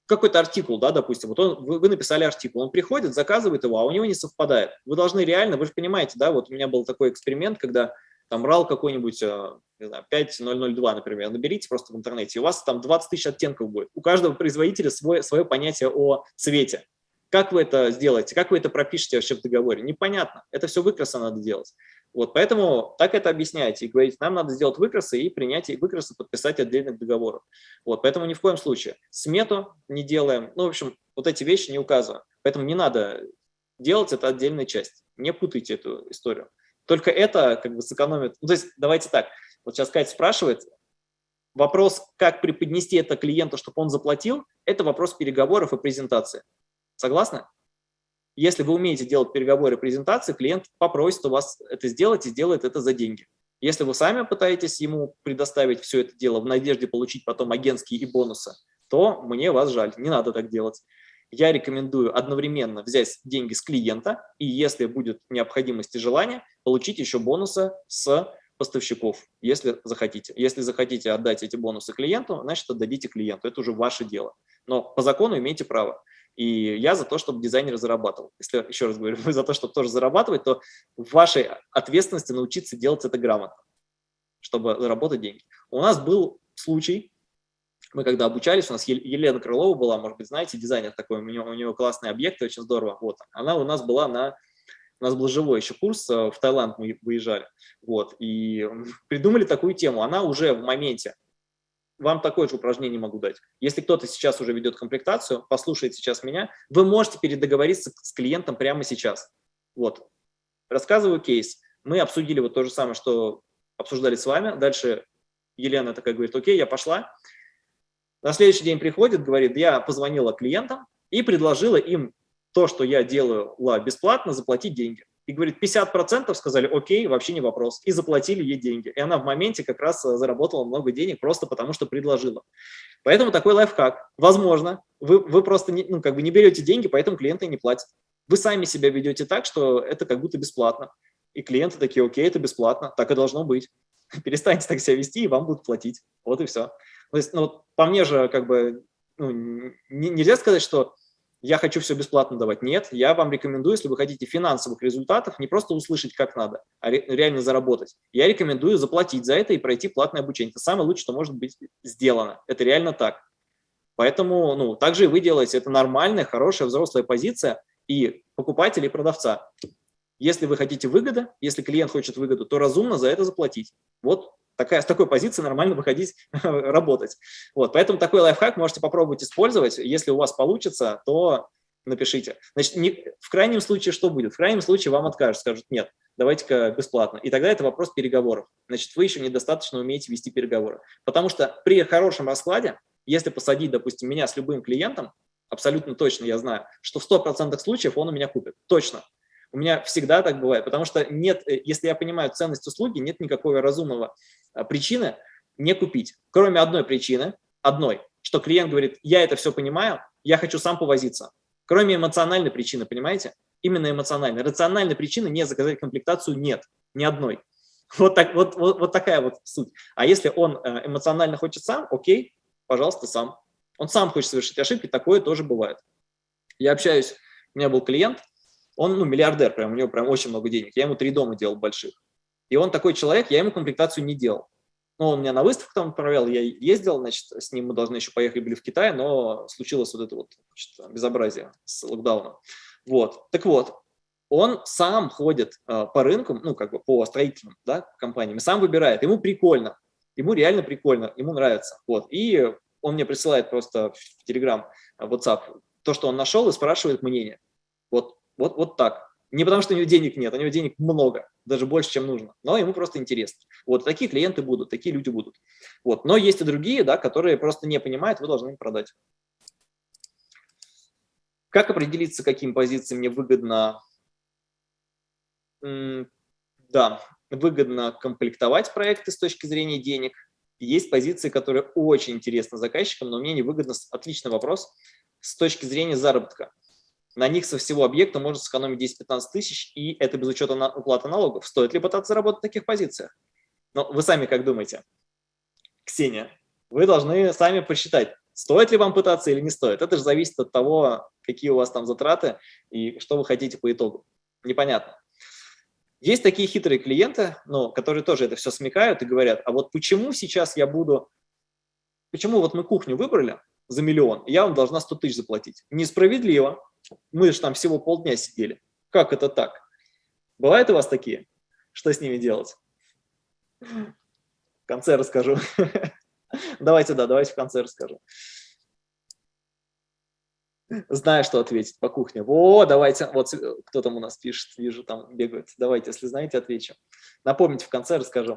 какой-то артикул, да, допустим, вот он, вы, вы написали артикул, он приходит, заказывает его, а у него не совпадает. Вы должны реально, вы же понимаете, да, вот у меня был такой эксперимент, когда там RAL какой-нибудь, э, не знаю, 5002, например, наберите просто в интернете, и у вас там 20 тысяч оттенков будет. У каждого производителя свое, свое понятие о цвете. Как вы это сделаете, как вы это пропишете вообще в договоре? Непонятно. Это все выкраса надо делать. Вот, поэтому так это объясняйте и говорите, нам надо сделать выкрасы и принять выкрасы, подписать отдельных договоров. Вот, поэтому ни в коем случае смету не делаем, ну, в общем, вот эти вещи не указываем. Поэтому не надо делать это отдельная часть. Не путайте эту историю. Только это как бы сэкономит. Ну, то есть давайте так, вот сейчас Катя спрашивает, вопрос, как преподнести это клиенту, чтобы он заплатил, это вопрос переговоров и презентации. Согласны? Если вы умеете делать переговоры и презентации, клиент попросит у вас это сделать и сделает это за деньги. Если вы сами пытаетесь ему предоставить все это дело в надежде получить потом агентские и бонусы, то мне вас жаль, не надо так делать я рекомендую одновременно взять деньги с клиента и, если будет необходимость и желание, получить еще бонусы с поставщиков, если захотите. Если захотите отдать эти бонусы клиенту, значит, отдадите клиенту. Это уже ваше дело. Но по закону имеете право. И я за то, чтобы дизайнер зарабатывал. Если, еще раз говорю, вы за то, чтобы тоже зарабатывать, то в вашей ответственности научиться делать это грамотно, чтобы заработать деньги. У нас был случай, мы когда обучались, у нас Елена Крылова была, может быть, знаете, дизайнер такой, у нее, у нее классные объекты, очень здорово. Вот, она у нас была на, у нас был живой еще курс, э, в Таиланд мы выезжали, вот, и придумали такую тему. Она уже в моменте, вам такое же упражнение могу дать. Если кто-то сейчас уже ведет комплектацию, послушает сейчас меня, вы можете передоговориться с клиентом прямо сейчас. Вот, рассказываю кейс. Мы обсудили вот то же самое, что обсуждали с вами. Дальше Елена такая говорит, окей, я пошла. На следующий день приходит, говорит, я позвонила клиентам и предложила им то, что я делаю бесплатно, заплатить деньги. И говорит, 50% сказали, окей, вообще не вопрос. И заплатили ей деньги. И она в моменте как раз э, заработала много денег просто потому, что предложила. Поэтому такой лайфхак. Возможно, вы, вы просто не, ну, как бы не берете деньги, поэтому клиенты не платят. Вы сами себя ведете так, что это как будто бесплатно. И клиенты такие, окей, это бесплатно, так и должно быть. Перестаньте так себя вести, и вам будут платить. Вот и все. То есть, ну, по мне же, как бы, ну, нельзя сказать, что я хочу все бесплатно давать. Нет, я вам рекомендую, если вы хотите финансовых результатов, не просто услышать, как надо, а ре реально заработать. Я рекомендую заплатить за это и пройти платное обучение. Это самое лучшее, что может быть сделано. Это реально так. Поэтому, ну, также вы делаете. Это нормальная, хорошая, взрослая позиция и покупателя, и продавца. Если вы хотите выгоды, если клиент хочет выгоду, то разумно за это заплатить. Вот такая, с такой позиции нормально выходить работать. Вот, поэтому такой лайфхак можете попробовать использовать. Если у вас получится, то напишите. Значит, не, в крайнем случае что будет? В крайнем случае вам откажут, скажут, нет, давайте-ка бесплатно. И тогда это вопрос переговоров. Значит, вы еще недостаточно умеете вести переговоры. Потому что при хорошем раскладе, если посадить, допустим, меня с любым клиентом, абсолютно точно я знаю, что в 100% случаев он у меня купит. Точно. У меня всегда так бывает, потому что нет, э, если я понимаю ценность услуги, нет никакого разумного а, причины не купить. Кроме одной причины, одной, что клиент говорит, я это все понимаю, я хочу сам повозиться. Кроме эмоциональной причины, понимаете? Именно эмоциональной. Рациональной причины не заказать комплектацию нет, ни одной. Вот, так, вот, вот, вот такая вот суть. А если он э, эмоционально хочет сам, окей, пожалуйста, сам. Он сам хочет совершить ошибки, такое тоже бывает. Я общаюсь, у меня был клиент, он ну, миллиардер, прям, у него прям очень много денег. Я ему три дома делал больших. И он такой человек, я ему комплектацию не делал. Ну, он меня на выставку там отправлял, я ездил, значит, с ним мы должны еще поехать были в Китай, но случилось вот это вот значит, безобразие с локдауном. Вот, так вот, он сам ходит э, по рынкам, ну, как бы по строительным да, компаниям, сам выбирает, ему прикольно, ему реально прикольно, ему нравится. Вот, и он мне присылает просто в Telegram, в WhatsApp то, что он нашел, и спрашивает мнение. Вот, вот, так. Не потому, что у него денег нет, у него денег много, даже больше, чем нужно, но ему просто интересно. Вот такие клиенты будут, такие люди будут. Вот. Но есть и другие, да, которые просто не понимают, вы должны им продать. Как определиться, каким позициям мне выгодно, да, выгодно комплектовать проекты с точки зрения денег. Есть позиции, которые очень интересны заказчикам, но мне не выгодно. Отличный вопрос с точки зрения заработка. На них со всего объекта можно сэкономить 10-15 тысяч, и это без учета на уплаты налогов. Стоит ли пытаться заработать в таких позициях? Но вы сами как думаете? Ксения, вы должны сами посчитать, стоит ли вам пытаться или не стоит. Это же зависит от того, какие у вас там затраты и что вы хотите по итогу. Непонятно. Есть такие хитрые клиенты, ну, которые тоже это все смекают и говорят, а вот почему сейчас я буду, почему вот мы кухню выбрали за миллион, я вам должна 100 тысяч заплатить. Несправедливо. Мы же там всего полдня сидели. Как это так? Бывают у вас такие? Что с ними делать? В конце расскажу. Давайте, да, давайте в конце расскажу. Знаю, что ответить по кухне. О, давайте, вот кто там у нас пишет, вижу, там бегают. Давайте, если знаете, отвечу. Напомните, в конце расскажу.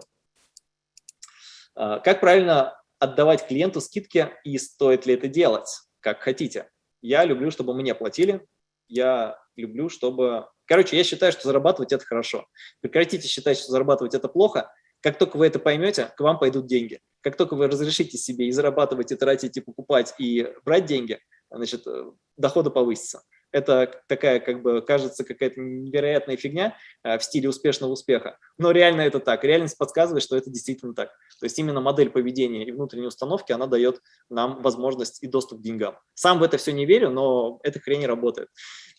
А, как правильно отдавать клиенту скидки и стоит ли это делать, как хотите? Я люблю, чтобы мне платили. Я люблю, чтобы... Короче, я считаю, что зарабатывать – это хорошо. Прекратите считать, что зарабатывать – это плохо. Как только вы это поймете, к вам пойдут деньги. Как только вы разрешите себе и зарабатывать, и тратить, и покупать, и брать деньги, значит, э, доходы повысятся это такая, как бы, кажется, какая-то невероятная фигня э, в стиле успешного успеха. Но реально это так. Реальность подсказывает, что это действительно так. То есть именно модель поведения и внутренней установки, она дает нам возможность и доступ к деньгам. Сам в это все не верю, но эта хрень работает.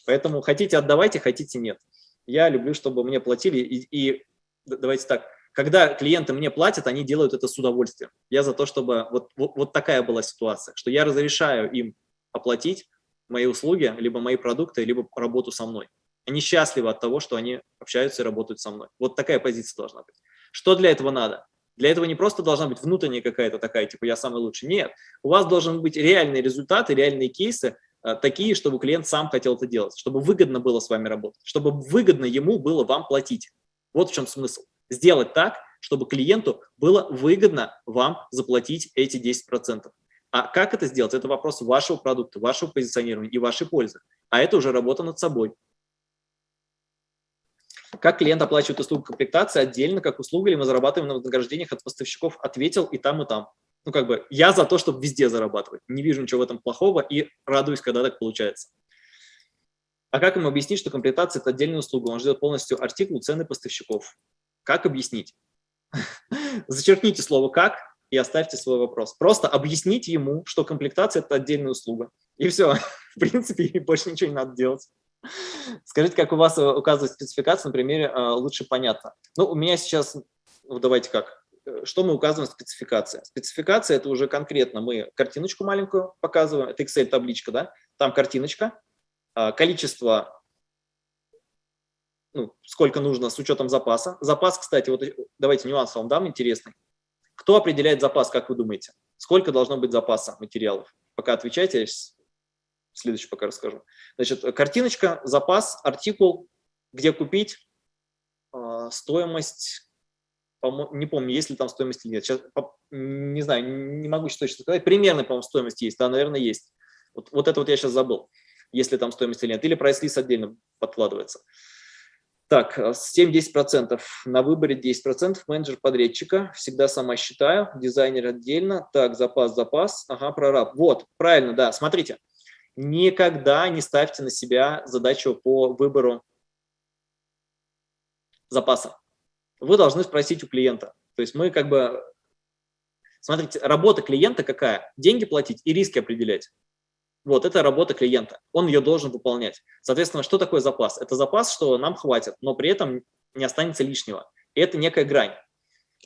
Поэтому хотите отдавайте, хотите нет. Я люблю, чтобы мне платили. И, и давайте так, когда клиенты мне платят, они делают это с удовольствием. Я за то, чтобы вот, вот, вот такая была ситуация, что я разрешаю им оплатить, мои услуги, либо мои продукты, либо работу со мной. Они счастливы от того, что они общаются и работают со мной. Вот такая позиция должна быть. Что для этого надо? Для этого не просто должна быть внутренняя какая-то такая, типа я самый лучший. Нет, у вас должен быть реальные результаты, реальные кейсы, э, такие, чтобы клиент сам хотел это делать, чтобы выгодно было с вами работать, чтобы выгодно ему было вам платить. Вот в чем смысл. Сделать так, чтобы клиенту было выгодно вам заплатить эти 10%. А как это сделать? Это вопрос вашего продукта, вашего позиционирования и вашей пользы. А это уже работа над собой. Как клиент оплачивает услугу комплектации отдельно, как услуга, или мы зарабатываем на вознаграждениях от поставщиков, ответил и там, и там. Ну, как бы, я за то, чтобы везде зарабатывать. Не вижу ничего в этом плохого и радуюсь, когда так получается. А как ему объяснить, что комплектация – это отдельная услуга? Он ждет полностью артикул, цены поставщиков. Как объяснить? Зачеркните слово «как», и оставьте свой вопрос. Просто объясните ему, что комплектация – это отдельная услуга. И все. В принципе, больше ничего не надо делать. Скажите, как у вас э, указывает спецификация, на примере э, лучше понятно. Ну, у меня сейчас, ну, давайте как, э, что мы указываем в спецификации? Спецификация – это уже конкретно мы картиночку маленькую показываем, это Excel-табличка, да, там картиночка, количество, ну, сколько нужно с учетом запаса. Запас, кстати, вот давайте нюанс вам дам интересный. Кто определяет запас, как вы думаете? Сколько должно быть запаса материалов? Пока отвечайте, я следующий пока расскажу. Значит, картиночка, запас, артикул, где купить, а, стоимость, не помню, есть ли там стоимость или нет, сейчас не знаю, не могу точно сказать, примерно, по-моему, стоимость есть, да, наверное, есть. Вот, вот это вот я сейчас забыл, если там стоимость или нет, или прайс-лист отдельно подкладывается. Так, 7-10%. На выборе 10%. Менеджер подрядчика. Всегда сама считаю. Дизайнер отдельно. Так, запас, запас. Ага, прораб. Вот, правильно, да. Смотрите, никогда не ставьте на себя задачу по выбору запаса. Вы должны спросить у клиента. То есть мы как бы... Смотрите, работа клиента какая? Деньги платить и риски определять. Вот, это работа клиента, он ее должен выполнять. Соответственно, что такое запас? Это запас, что нам хватит, но при этом не останется лишнего. И это некая грань.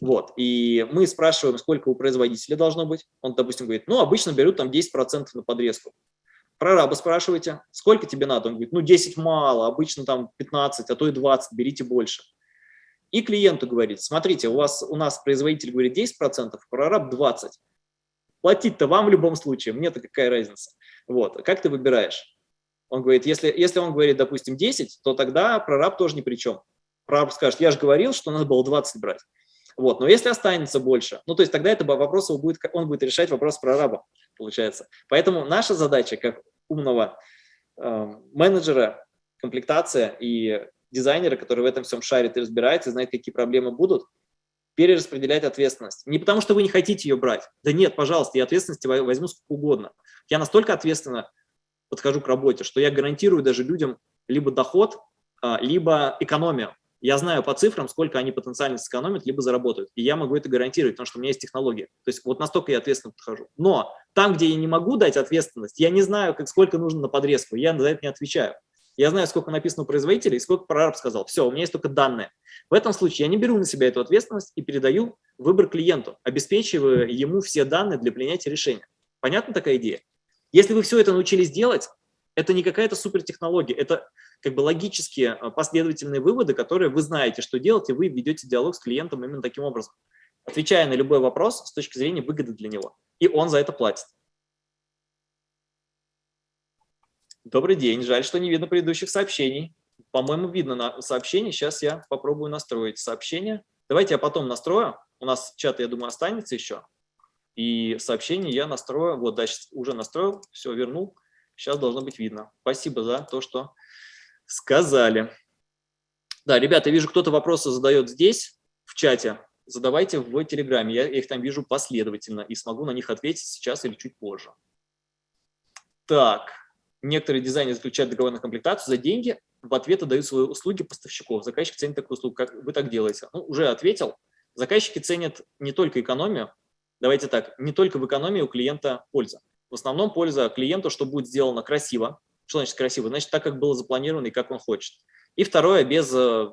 Вот, и мы спрашиваем, сколько у производителя должно быть. Он, допустим, говорит, ну, обычно берут там 10% на подрезку. Прораба спрашиваете, сколько тебе надо? Он говорит, ну, 10 мало, обычно там 15, а то и 20, берите больше. И клиенту говорит, смотрите, у, вас, у нас производитель говорит 10%, прораб 20%. Платить-то вам в любом случае, мне-то какая разница. Вот. Как ты выбираешь? Он говорит, если, если он говорит, допустим, 10, то тогда прораб тоже ни при чем. Прораб скажет, я же говорил, что надо было 20 брать. Вот. Но если останется больше, ну то есть тогда это вопрос он будет, он будет решать вопрос прораба, получается. Поэтому наша задача как умного э, менеджера, комплектация и дизайнера, который в этом всем шарит и разбирается, знает, какие проблемы будут, перераспределять ответственность. Не потому, что вы не хотите ее брать. Да нет, пожалуйста, я ответственности возьму сколько угодно. Я настолько ответственно подхожу к работе, что я гарантирую даже людям либо доход, а, либо экономию. Я знаю по цифрам, сколько они потенциально сэкономят, либо заработают. И я могу это гарантировать, потому что у меня есть технология. То есть вот настолько я ответственно подхожу. Но там, где я не могу дать ответственность, я не знаю, как, сколько нужно на подрезку, я за это не отвечаю. Я знаю, сколько написано у производителя и сколько прораб сказал. Все, у меня есть только данные. В этом случае я не беру на себя эту ответственность и передаю выбор клиенту, обеспечивая ему все данные для принятия решения. Понятна такая идея? Если вы все это научились делать, это не какая-то супертехнология, это как бы логические а, последовательные выводы, которые вы знаете, что делать, и вы ведете диалог с клиентом именно таким образом, отвечая на любой вопрос с точки зрения выгоды для него. И он за это платит. Добрый день, жаль, что не видно предыдущих сообщений. По-моему, видно на сообщение. Сейчас я попробую настроить сообщение. Давайте я потом настрою. У нас чат, я думаю, останется еще. И сообщение я настрою, вот, дальше уже настроил, все, вернул. Сейчас должно быть видно. Спасибо за то, что сказали. Да, ребята, вижу, кто-то вопросы задает здесь, в чате. Задавайте в Телеграме, я их там вижу последовательно и смогу на них ответить сейчас или чуть позже. Так, некоторые дизайнеры заключают договор на комплектацию за деньги, в ответ отдают свои услуги поставщиков. Заказчик ценит такую услугу, как вы так делаете. Ну, уже ответил. Заказчики ценят не только экономию, Давайте так, не только в экономии у клиента польза. В основном польза клиенту, что будет сделано красиво. Что значит красиво? Значит, так, как было запланировано и как он хочет. И второе, без э,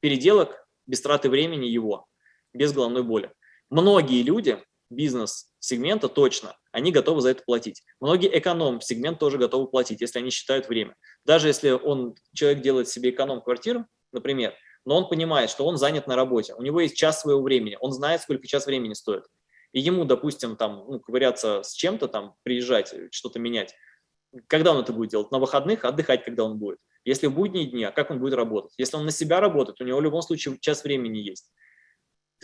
переделок, без траты времени его, без головной боли. Многие люди бизнес-сегмента точно, они готовы за это платить. Многие эконом-сегмент тоже готовы платить, если они считают время. Даже если он, человек делает себе эконом-квартиру, например, но он понимает, что он занят на работе, у него есть час своего времени, он знает, сколько час времени стоит и ему, допустим, там, ну, ковыряться с чем-то, там, приезжать, что-то менять, когда он это будет делать? На выходных, отдыхать, когда он будет. Если в будние дни, а как он будет работать? Если он на себя работает, у него в любом случае час времени есть.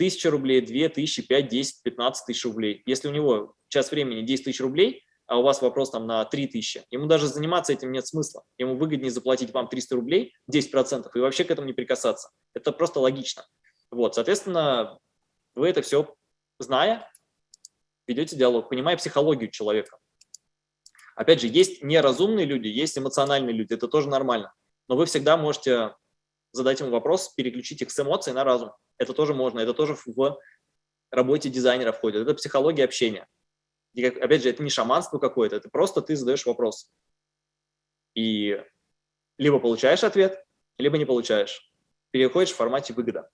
Тысяча рублей, две тысячи, пять, десять, пятнадцать тысяч рублей. Если у него час времени 10 тысяч рублей, а у вас вопрос там на 3 тысячи, ему даже заниматься этим нет смысла. Ему выгоднее заплатить вам 300 рублей, 10%, и вообще к этому не прикасаться. Это просто логично. Вот, соответственно, вы это все зная, ведете диалог, понимая психологию человека. Опять же, есть неразумные люди, есть эмоциональные люди, это тоже нормально. Но вы всегда можете задать ему вопрос, переключить их с эмоций на разум. Это тоже можно, это тоже в работе дизайнера входит. Это психология общения. И, опять же, это не шаманство какое-то, это просто ты задаешь вопрос. И либо получаешь ответ, либо не получаешь. Переходишь в формате выгода.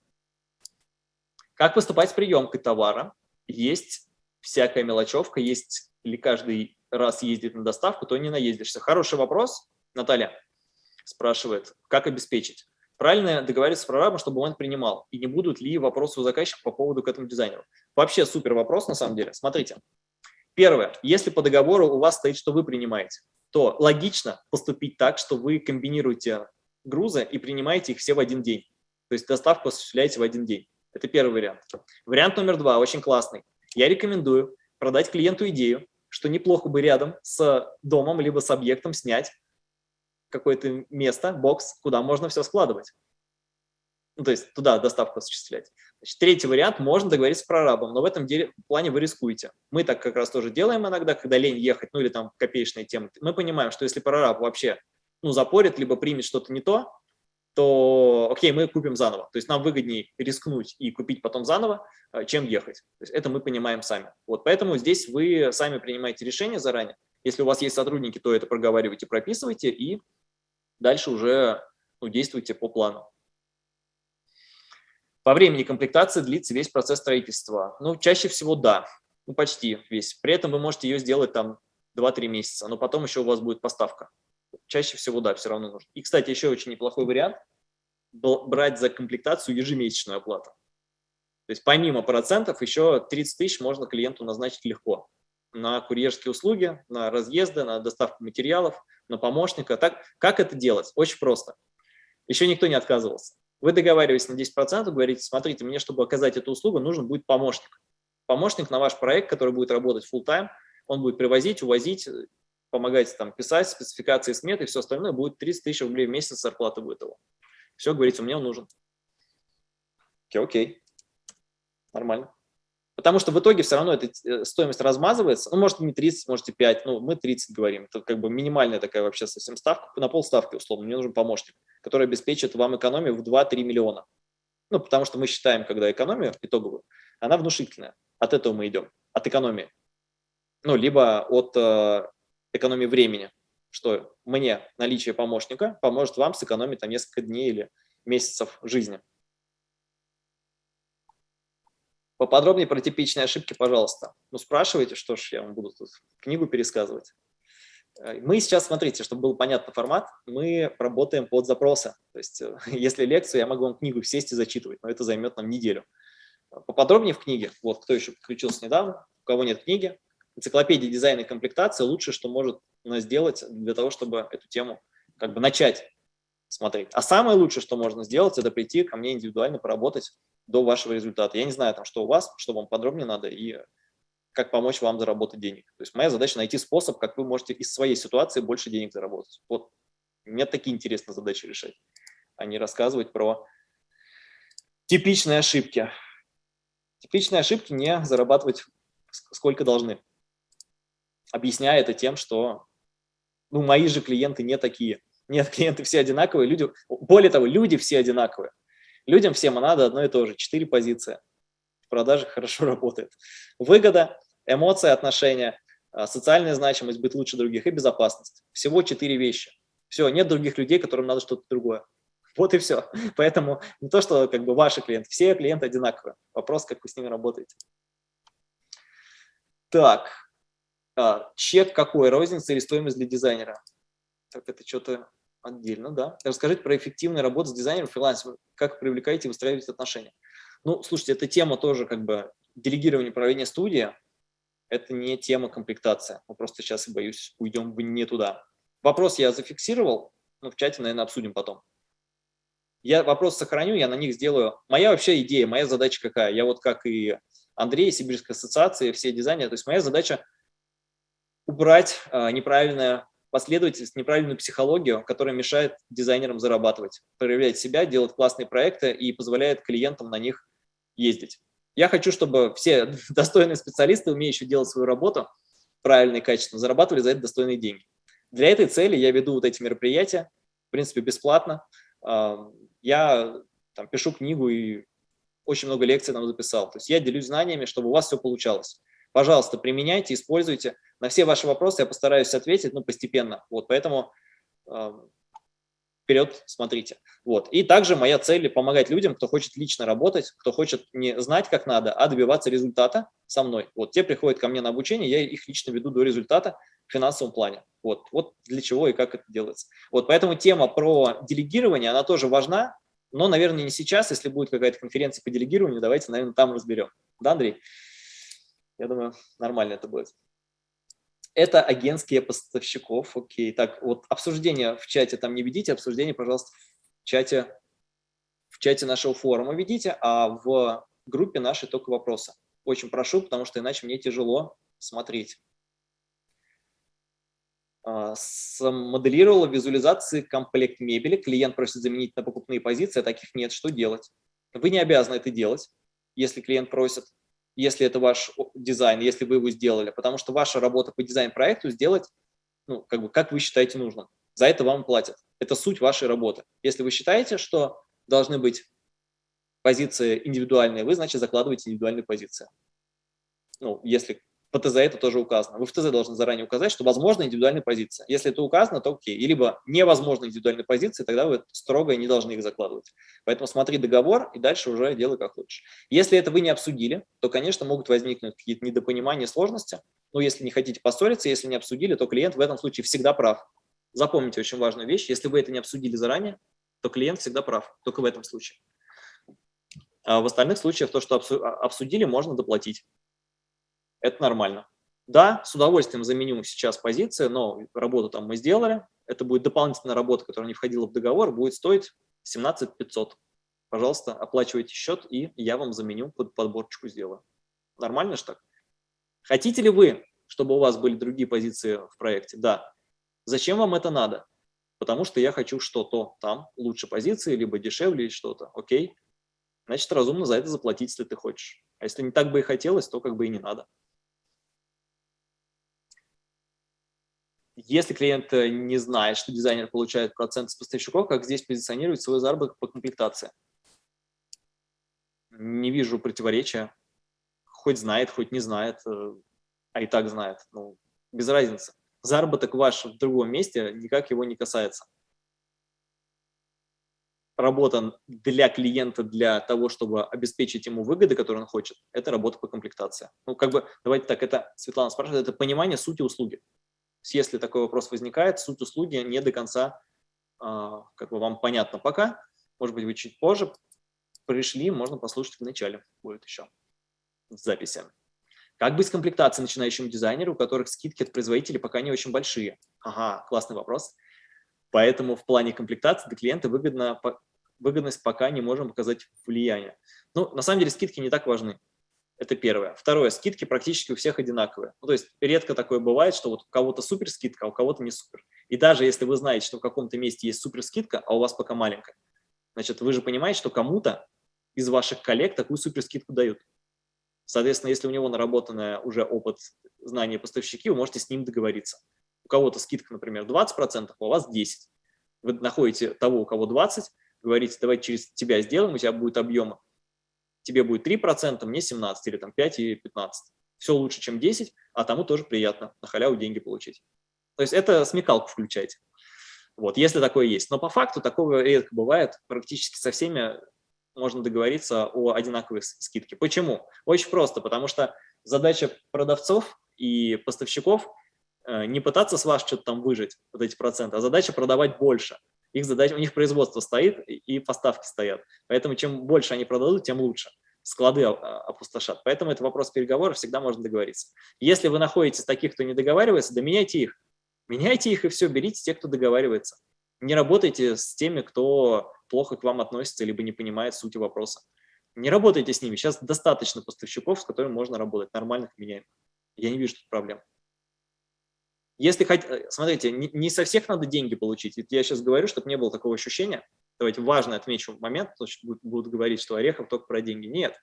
Как поступать с приемкой товара? Есть всякая мелочевка, есть ли каждый раз ездит на доставку, то не наездишься. Хороший вопрос, Наталья спрашивает, как обеспечить. Правильно договориться с прорабом, чтобы он принимал. И не будут ли вопросы у заказчика по поводу к этому дизайнеру. Вообще супер вопрос на самом деле. Смотрите. Первое. Если по договору у вас стоит, что вы принимаете, то логично поступить так, что вы комбинируете грузы и принимаете их все в один день. То есть доставку осуществляете в один день. Это первый вариант. Вариант номер два, очень классный. Я рекомендую продать клиенту идею, что неплохо бы рядом с домом либо с объектом снять какое-то место, бокс, куда можно все складывать. Ну, то есть туда доставку осуществлять. Значит, третий вариант, можно договориться с прорабом, но в этом деле, плане вы рискуете. Мы так как раз тоже делаем иногда, когда лень ехать, ну или там копеечные темы. Мы понимаем, что если прораб вообще ну, запорит, либо примет что-то не то, то окей, мы купим заново. То есть нам выгоднее рискнуть и купить потом заново, э, чем ехать. То есть это мы понимаем сами. Вот поэтому здесь вы сами принимаете решение заранее. Если у вас есть сотрудники, то это проговаривайте, прописывайте и дальше уже ну, действуйте по плану. По времени комплектации длится весь процесс строительства. Ну, чаще всего да, ну, почти весь. При этом вы можете ее сделать там 2-3 месяца, но потом еще у вас будет поставка чаще всего, да, все равно нужно. И, кстати, еще очень неплохой вариант – брать за комплектацию ежемесячную оплату. То есть помимо процентов еще 30 тысяч можно клиенту назначить легко на курьерские услуги, на разъезды, на доставку материалов, на помощника. Так, как это делать? Очень просто. Еще никто не отказывался. Вы договариваетесь на 10%, говорите, смотрите, мне, чтобы оказать эту услугу, нужен будет помощник. Помощник на ваш проект, который будет работать full time он будет привозить, увозить, помогать там писать спецификации сметы и все остальное, будет 30 тысяч рублей в месяц зарплата будет его. Все, говорите, мне он нужен. Окей, окей, нормально. Потому что в итоге все равно эта э, стоимость размазывается. Ну, может, не 30, может, и 5, ну, мы 30 говорим. Это как бы минимальная такая вообще совсем ставка, на полставки условно. Мне нужен помощник, который обеспечит вам экономию в 2-3 миллиона. Ну, потому что мы считаем, когда экономию итоговую, она внушительная. От этого мы идем, от экономии. Ну, либо от э, экономии времени, что мне наличие помощника поможет вам сэкономить там несколько дней или месяцев жизни. Поподробнее про типичные ошибки, пожалуйста. Ну, спрашивайте, что ж, я вам буду тут книгу пересказывать. Э, мы сейчас, смотрите, чтобы был понятный формат, мы работаем под запросы. То есть, э, если лекцию, я могу вам книгу сесть и зачитывать, но это займет нам неделю. Поподробнее в книге, вот кто еще подключился недавно, у кого нет книги, энциклопедия дизайна и комплектации лучшее, что может сделать для того, чтобы эту тему как бы начать смотреть. А самое лучшее, что можно сделать, это прийти ко мне индивидуально поработать до вашего результата. Я не знаю, там, что у вас, что вам подробнее надо и как помочь вам заработать денег. То есть моя задача найти способ, как вы можете из своей ситуации больше денег заработать. Вот мне такие интересные задачи решать, а не рассказывать про типичные ошибки. Типичные ошибки не зарабатывать сколько должны объясняя это тем, что ну, мои же клиенты не такие. Нет, клиенты все одинаковые, люди, более того, люди все одинаковые. Людям всем надо одно и то же, четыре позиции. В продаже хорошо работает. Выгода, эмоции, отношения, а, социальная значимость, быть лучше других и безопасность. Всего четыре вещи. Все, нет других людей, которым надо что-то другое. Вот и все. Поэтому не то, что как бы ваши клиенты, все клиенты одинаковые. Вопрос, как вы с ними работаете. Так, а, чек какой, розница или стоимость для дизайнера? Так, это что-то отдельно, да. Расскажите про эффективную работу с дизайнером, фрилансером, как привлекаете и выстраиваете отношения. Ну, слушайте, эта тема тоже как бы делегирование управления студии, это не тема комплектация. Мы просто сейчас, боюсь, уйдем не туда. Вопрос я зафиксировал, ну, в чате, наверное, обсудим потом. Я вопрос сохраню, я на них сделаю. Моя вообще идея, моя задача какая? Я вот как и Андрей, Сибирская ассоциация, все дизайнеры, то есть моя задача убрать а, неправильную последовательность, неправильную психологию, которая мешает дизайнерам зарабатывать, проявлять себя, делать классные проекты и позволяет клиентам на них ездить. Я хочу, чтобы все достойные специалисты, умеющие делать свою работу правильно и качественно, зарабатывали за это достойные деньги. Для этой цели я веду вот эти мероприятия, в принципе, бесплатно. А, я там, пишу книгу и очень много лекций нам записал. То есть я делюсь знаниями, чтобы у вас все получалось. Пожалуйста, применяйте, используйте. На все ваши вопросы я постараюсь ответить, ну, постепенно. Вот, поэтому э, вперед смотрите. Вот. И также моя цель – помогать людям, кто хочет лично работать, кто хочет не знать, как надо, а добиваться результата со мной. Вот те приходят ко мне на обучение, я их лично веду до результата в финансовом плане. Вот, вот для чего и как это делается. Вот, поэтому тема про делегирование, она тоже важна, но, наверное, не сейчас. Если будет какая-то конференция по делегированию, давайте, наверное, там разберем. Да, Андрей? Я думаю, нормально это будет это агентские поставщиков, окей. Так, вот обсуждение в чате там не ведите, обсуждение, пожалуйста, в чате, в чате нашего форума ведите, а в группе нашей только вопросы. Очень прошу, потому что иначе мне тяжело смотреть. А, смоделировала визуализации комплект мебели. Клиент просит заменить на покупные позиции, а таких нет. Что делать? Вы не обязаны это делать, если клиент просит, если это ваш дизайн, если вы его сделали, потому что ваша работа по дизайн-проекту сделать, ну, как бы, как вы считаете нужным. За это вам платят. Это суть вашей работы. Если вы считаете, что должны быть позиции индивидуальные, вы, значит, закладываете индивидуальные позиции. Ну, если по ТЗ это тоже указано. Вы в ТЗ должны заранее указать, что возможна индивидуальная позиция. Если это указано, то окей. И либо невозможно индивидуальные позиции, тогда вы строго не должны их закладывать. Поэтому смотри договор и дальше уже делай как хочешь. Если это вы не обсудили, то, конечно, могут возникнуть какие-то недопонимания, сложности. Но если не хотите поссориться, если не обсудили, то клиент в этом случае всегда прав. Запомните очень важную вещь. Если вы это не обсудили заранее, то клиент всегда прав, только в этом случае. А в остальных случаях то, что обсудили, можно доплатить это нормально. Да, с удовольствием заменю сейчас позиции, но работу там мы сделали. Это будет дополнительная работа, которая не входила в договор, будет стоить 17 500. Пожалуйста, оплачивайте счет, и я вам заменю, под подборочку сделаю. Нормально же так? Хотите ли вы, чтобы у вас были другие позиции в проекте? Да. Зачем вам это надо? Потому что я хочу что-то там, лучше позиции, либо дешевле, или что-то. Окей? Значит, разумно за это заплатить, если ты хочешь. А если не так бы и хотелось, то как бы и не надо. Если клиент э, не знает, что дизайнер получает процент с поставщиков, как здесь позиционировать свой заработок по комплектации? Не вижу противоречия. Хоть знает, хоть не знает, э, а и так знает. Ну, без разницы. Заработок ваш в другом месте никак его не касается. Работа для клиента, для того, чтобы обеспечить ему выгоды, которые он хочет, это работа по комплектации. Ну, как бы, давайте так, это, Светлана спрашивает, это понимание сути услуги если такой вопрос возникает, суть услуги не до конца а, как бы вам понятно пока. Может быть, вы чуть позже пришли, можно послушать в начале, будет еще в записи. Как быть с комплектацией начинающим дизайнеру, у которых скидки от производителей пока не очень большие? Ага, классный вопрос. Поэтому в плане комплектации для клиента выгодно, выгодность пока не можем показать влияние. Ну, на самом деле скидки не так важны. Это первое. Второе, скидки практически у всех одинаковые. Ну, то есть редко такое бывает, что вот у кого-то супер скидка, а у кого-то не супер. И даже если вы знаете, что в каком-то месте есть супер скидка, а у вас пока маленькая, значит, вы же понимаете, что кому-то из ваших коллег такую супер скидку дают. Соответственно, если у него наработанный уже опыт знания поставщики, вы можете с ним договориться. У кого-то скидка, например, 20%, а у вас 10%. Вы находите того, у кого 20%, говорите, давайте через тебя сделаем, у тебя будет объем тебе будет 3%, мне 17 или там 5 и 15. Все лучше, чем 10, а тому тоже приятно на халяву деньги получить. То есть это смекалку включайте. Вот, если такое есть. Но по факту такого редко бывает. Практически со всеми можно договориться о одинаковой скидке. Почему? Очень просто, потому что задача продавцов и поставщиков э, не пытаться с вас что-то там выжить, вот эти проценты, а задача продавать больше. Их задача, у них производство стоит и поставки стоят. Поэтому чем больше они продадут, тем лучше. Склады а, опустошат. Поэтому это вопрос переговоров, всегда можно договориться. Если вы находитесь таких, кто не договаривается, да меняйте их. Меняйте их и все, берите тех, кто договаривается. Не работайте с теми, кто плохо к вам относится, либо не понимает сути вопроса. Не работайте с ними. Сейчас достаточно поставщиков, с которыми можно работать, нормальных меняем. Я не вижу тут проблем. Если хоть, э, смотрите, не, не со всех надо деньги получить. Я сейчас говорю, чтобы не было такого ощущения. Давайте важно отмечу момент, потому что будут говорить, что Орехов только про деньги. Нет.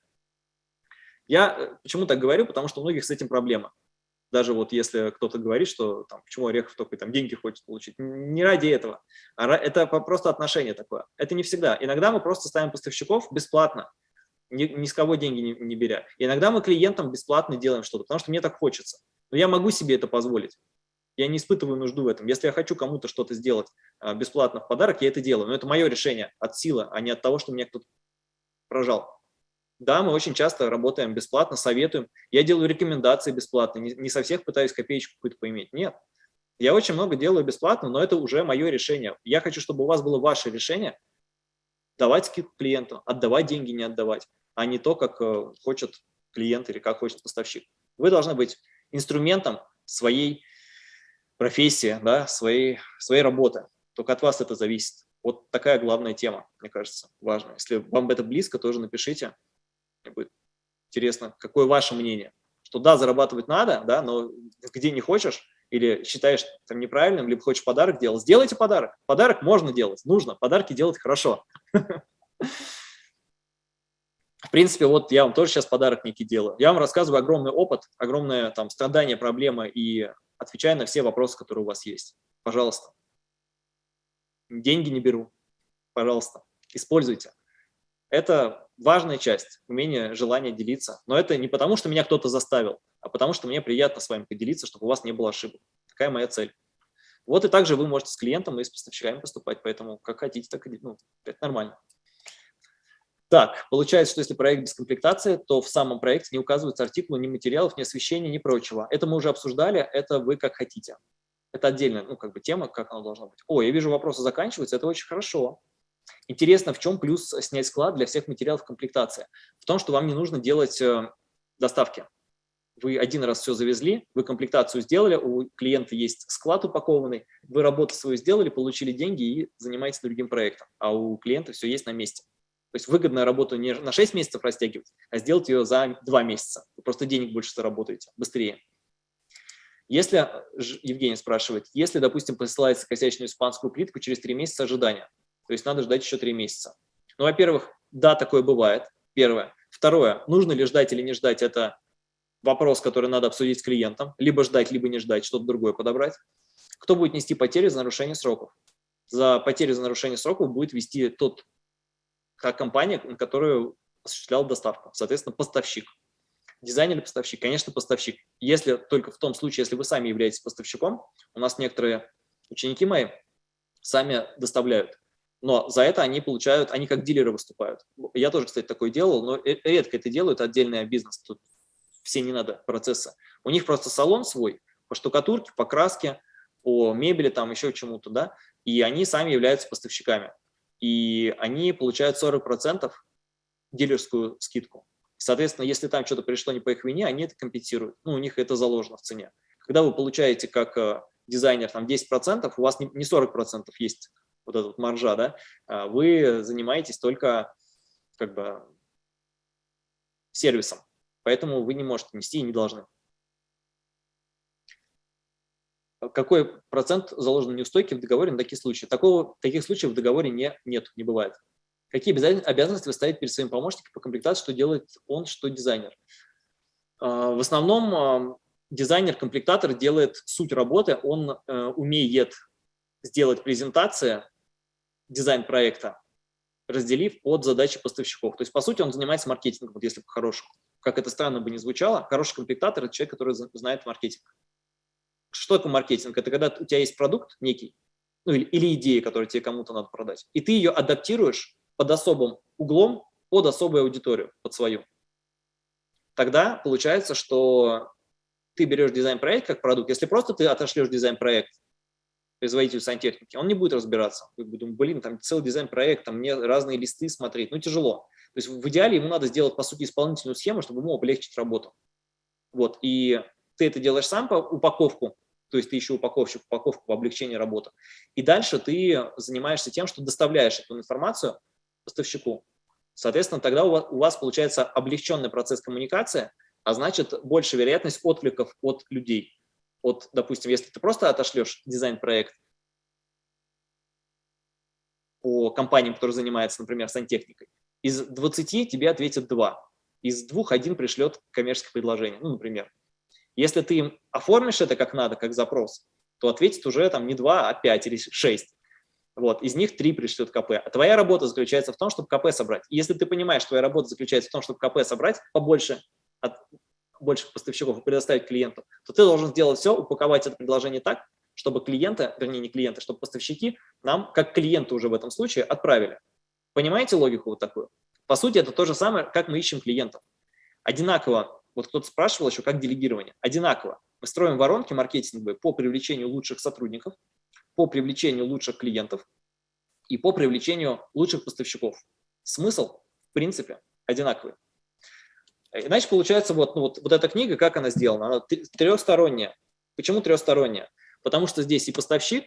Я э, почему так говорю? Потому что у многих с этим проблема. Даже вот если кто-то говорит, что там, почему Орехов только там деньги хочет получить. Не ради этого. А это просто отношение такое. Это не всегда. Иногда мы просто ставим поставщиков бесплатно, ни, ни с кого деньги не, не беря. иногда мы клиентам бесплатно делаем что-то, потому что мне так хочется. Но я могу себе это позволить. Я не испытываю нужду в этом. Если я хочу кому-то что-то сделать а, бесплатно в подарок, я это делаю. Но это мое решение от силы, а не от того, что меня кто-то прожал. Да, мы очень часто работаем бесплатно, советуем. Я делаю рекомендации бесплатно, не, со всех пытаюсь копеечку какую-то поиметь. Нет. Я очень много делаю бесплатно, но это уже мое решение. Я хочу, чтобы у вас было ваше решение давать скидку клиенту, отдавать деньги, не отдавать, а не то, как э, хочет клиент или как хочет поставщик. Вы должны быть инструментом своей профессии, да, своей, своей работы. Только от вас это зависит. Вот такая главная тема, мне кажется, важная. Если вам это близко, тоже напишите. Мне будет интересно, какое ваше мнение. Что да, зарабатывать надо, да, но где не хочешь, или считаешь там неправильным, либо хочешь подарок делать, сделайте подарок. Подарок можно делать, нужно, подарки делать хорошо. В принципе, вот я вам тоже сейчас подарок некий делаю. Я вам рассказываю огромный опыт, огромное там страдание, проблемы и отвечаю на все вопросы, которые у вас есть. Пожалуйста. Деньги не беру. Пожалуйста, используйте. Это важная часть, умение, желание делиться. Но это не потому, что меня кто-то заставил, а потому что мне приятно с вами поделиться, чтобы у вас не было ошибок. Такая моя цель. Вот и также вы можете с клиентом и с поставщиками поступать, поэтому как хотите, так и ну, это нормально. Так, получается, что если проект без комплектации, то в самом проекте не указываются артикулы, ни материалов, ни освещения, ни прочего. Это мы уже обсуждали, это вы как хотите. Это отдельная ну, как бы тема, как оно должно быть. О, я вижу, вопросы заканчиваются, это очень хорошо. Интересно, в чем плюс снять склад для всех материалов комплектации? В том, что вам не нужно делать э, доставки. Вы один раз все завезли, вы комплектацию сделали, у клиента есть склад упакованный, вы работу свою сделали, получили деньги и занимаетесь другим проектом, а у клиента все есть на месте. То есть выгодно работу не на 6 месяцев растягивать, а сделать ее за 2 месяца. Вы просто денег больше заработаете, быстрее. Если, Евгений спрашивает, если, допустим, посылается косячную испанскую плитку через 3 месяца ожидания, то есть надо ждать еще 3 месяца. Ну, во-первых, да, такое бывает, первое. Второе, нужно ли ждать или не ждать, это вопрос, который надо обсудить с клиентом, либо ждать, либо не ждать, что-то другое подобрать. Кто будет нести потери за нарушение сроков? За потери за нарушение сроков будет вести тот компания, на которую осуществлял доставку, соответственно, поставщик. Дизайнер или поставщик? Конечно, поставщик. Если только в том случае, если вы сами являетесь поставщиком, у нас некоторые ученики мои сами доставляют, но за это они получают, они как дилеры выступают. Я тоже, кстати, такое делал, но редко это делают, отдельный бизнес, тут все не надо процесса. У них просто салон свой, по штукатурке, по краске, по мебели, там еще чему-то, да, и они сами являются поставщиками и они получают 40% дилерскую скидку. Соответственно, если там что-то пришло не по их вине, они это компенсируют. Ну, у них это заложено в цене. Когда вы получаете как э, дизайнер там 10%, у вас не 40% есть вот эта вот маржа, да, а вы занимаетесь только как бы сервисом. Поэтому вы не можете нести и не должны. Какой процент заложен неустойки в договоре на такие случаи. Такого, таких случаев в договоре не, нет, не бывает. Какие обязанности вы ставите перед своим помощником по комплектации, что делает он, что дизайнер? А, в основном а, дизайнер-комплектатор делает суть работы, он э, умеет сделать презентацию дизайн-проекта, разделив под задачи поставщиков. То есть, по сути, он занимается маркетингом, вот если по-хорошему. Как это странно бы не звучало, хороший комплектатор – это человек, который знает маркетинг. Что такое маркетинг? Это когда у тебя есть продукт некий, ну или, или идея, которую тебе кому-то надо продать, и ты ее адаптируешь под особым углом, под особую аудиторию, под свою. Тогда получается, что ты берешь дизайн-проект как продукт. Если просто ты отошлешь дизайн-проект производителю сантехники, он не будет разбираться. Вы блин, там целый дизайн-проект, там мне разные листы смотреть, ну тяжело. То есть в идеале ему надо сделать, по сути, исполнительную схему, чтобы ему облегчить работу. Вот, и ты это делаешь сам по упаковку, то есть ты еще упаковщик, упаковку облегчение работы. И дальше ты занимаешься тем, что доставляешь эту информацию поставщику. Соответственно, тогда у вас, получается облегченный процесс коммуникации, а значит больше вероятность откликов от людей. Вот, допустим, если ты просто отошлешь дизайн-проект по компаниям, которые занимаются, например, сантехникой, из 20 тебе ответят 2, из двух один пришлет коммерческое предложение, ну, например. Если ты им оформишь это как надо, как запрос, то ответит уже там не 2, а 5 или 6. Вот, из них 3 пришлет КП. А твоя работа заключается в том, чтобы КП собрать. И если ты понимаешь, твоя работа заключается в том, чтобы КП собрать побольше от больших поставщиков и предоставить клиенту, то ты должен сделать все, упаковать это предложение так, чтобы клиенты, вернее не клиенты, чтобы поставщики нам, как клиенты уже в этом случае, отправили. Понимаете логику вот такую? По сути, это то же самое, как мы ищем клиентов. Одинаково вот кто-то спрашивал еще, как делегирование. Одинаково. Мы строим воронки маркетинговые по привлечению лучших сотрудников, по привлечению лучших клиентов и по привлечению лучших поставщиков. Смысл, в принципе, одинаковый. Иначе получается вот, ну, вот, вот эта книга, как она сделана? Она трехсторонняя. Почему трехсторонняя? Потому что здесь и поставщик,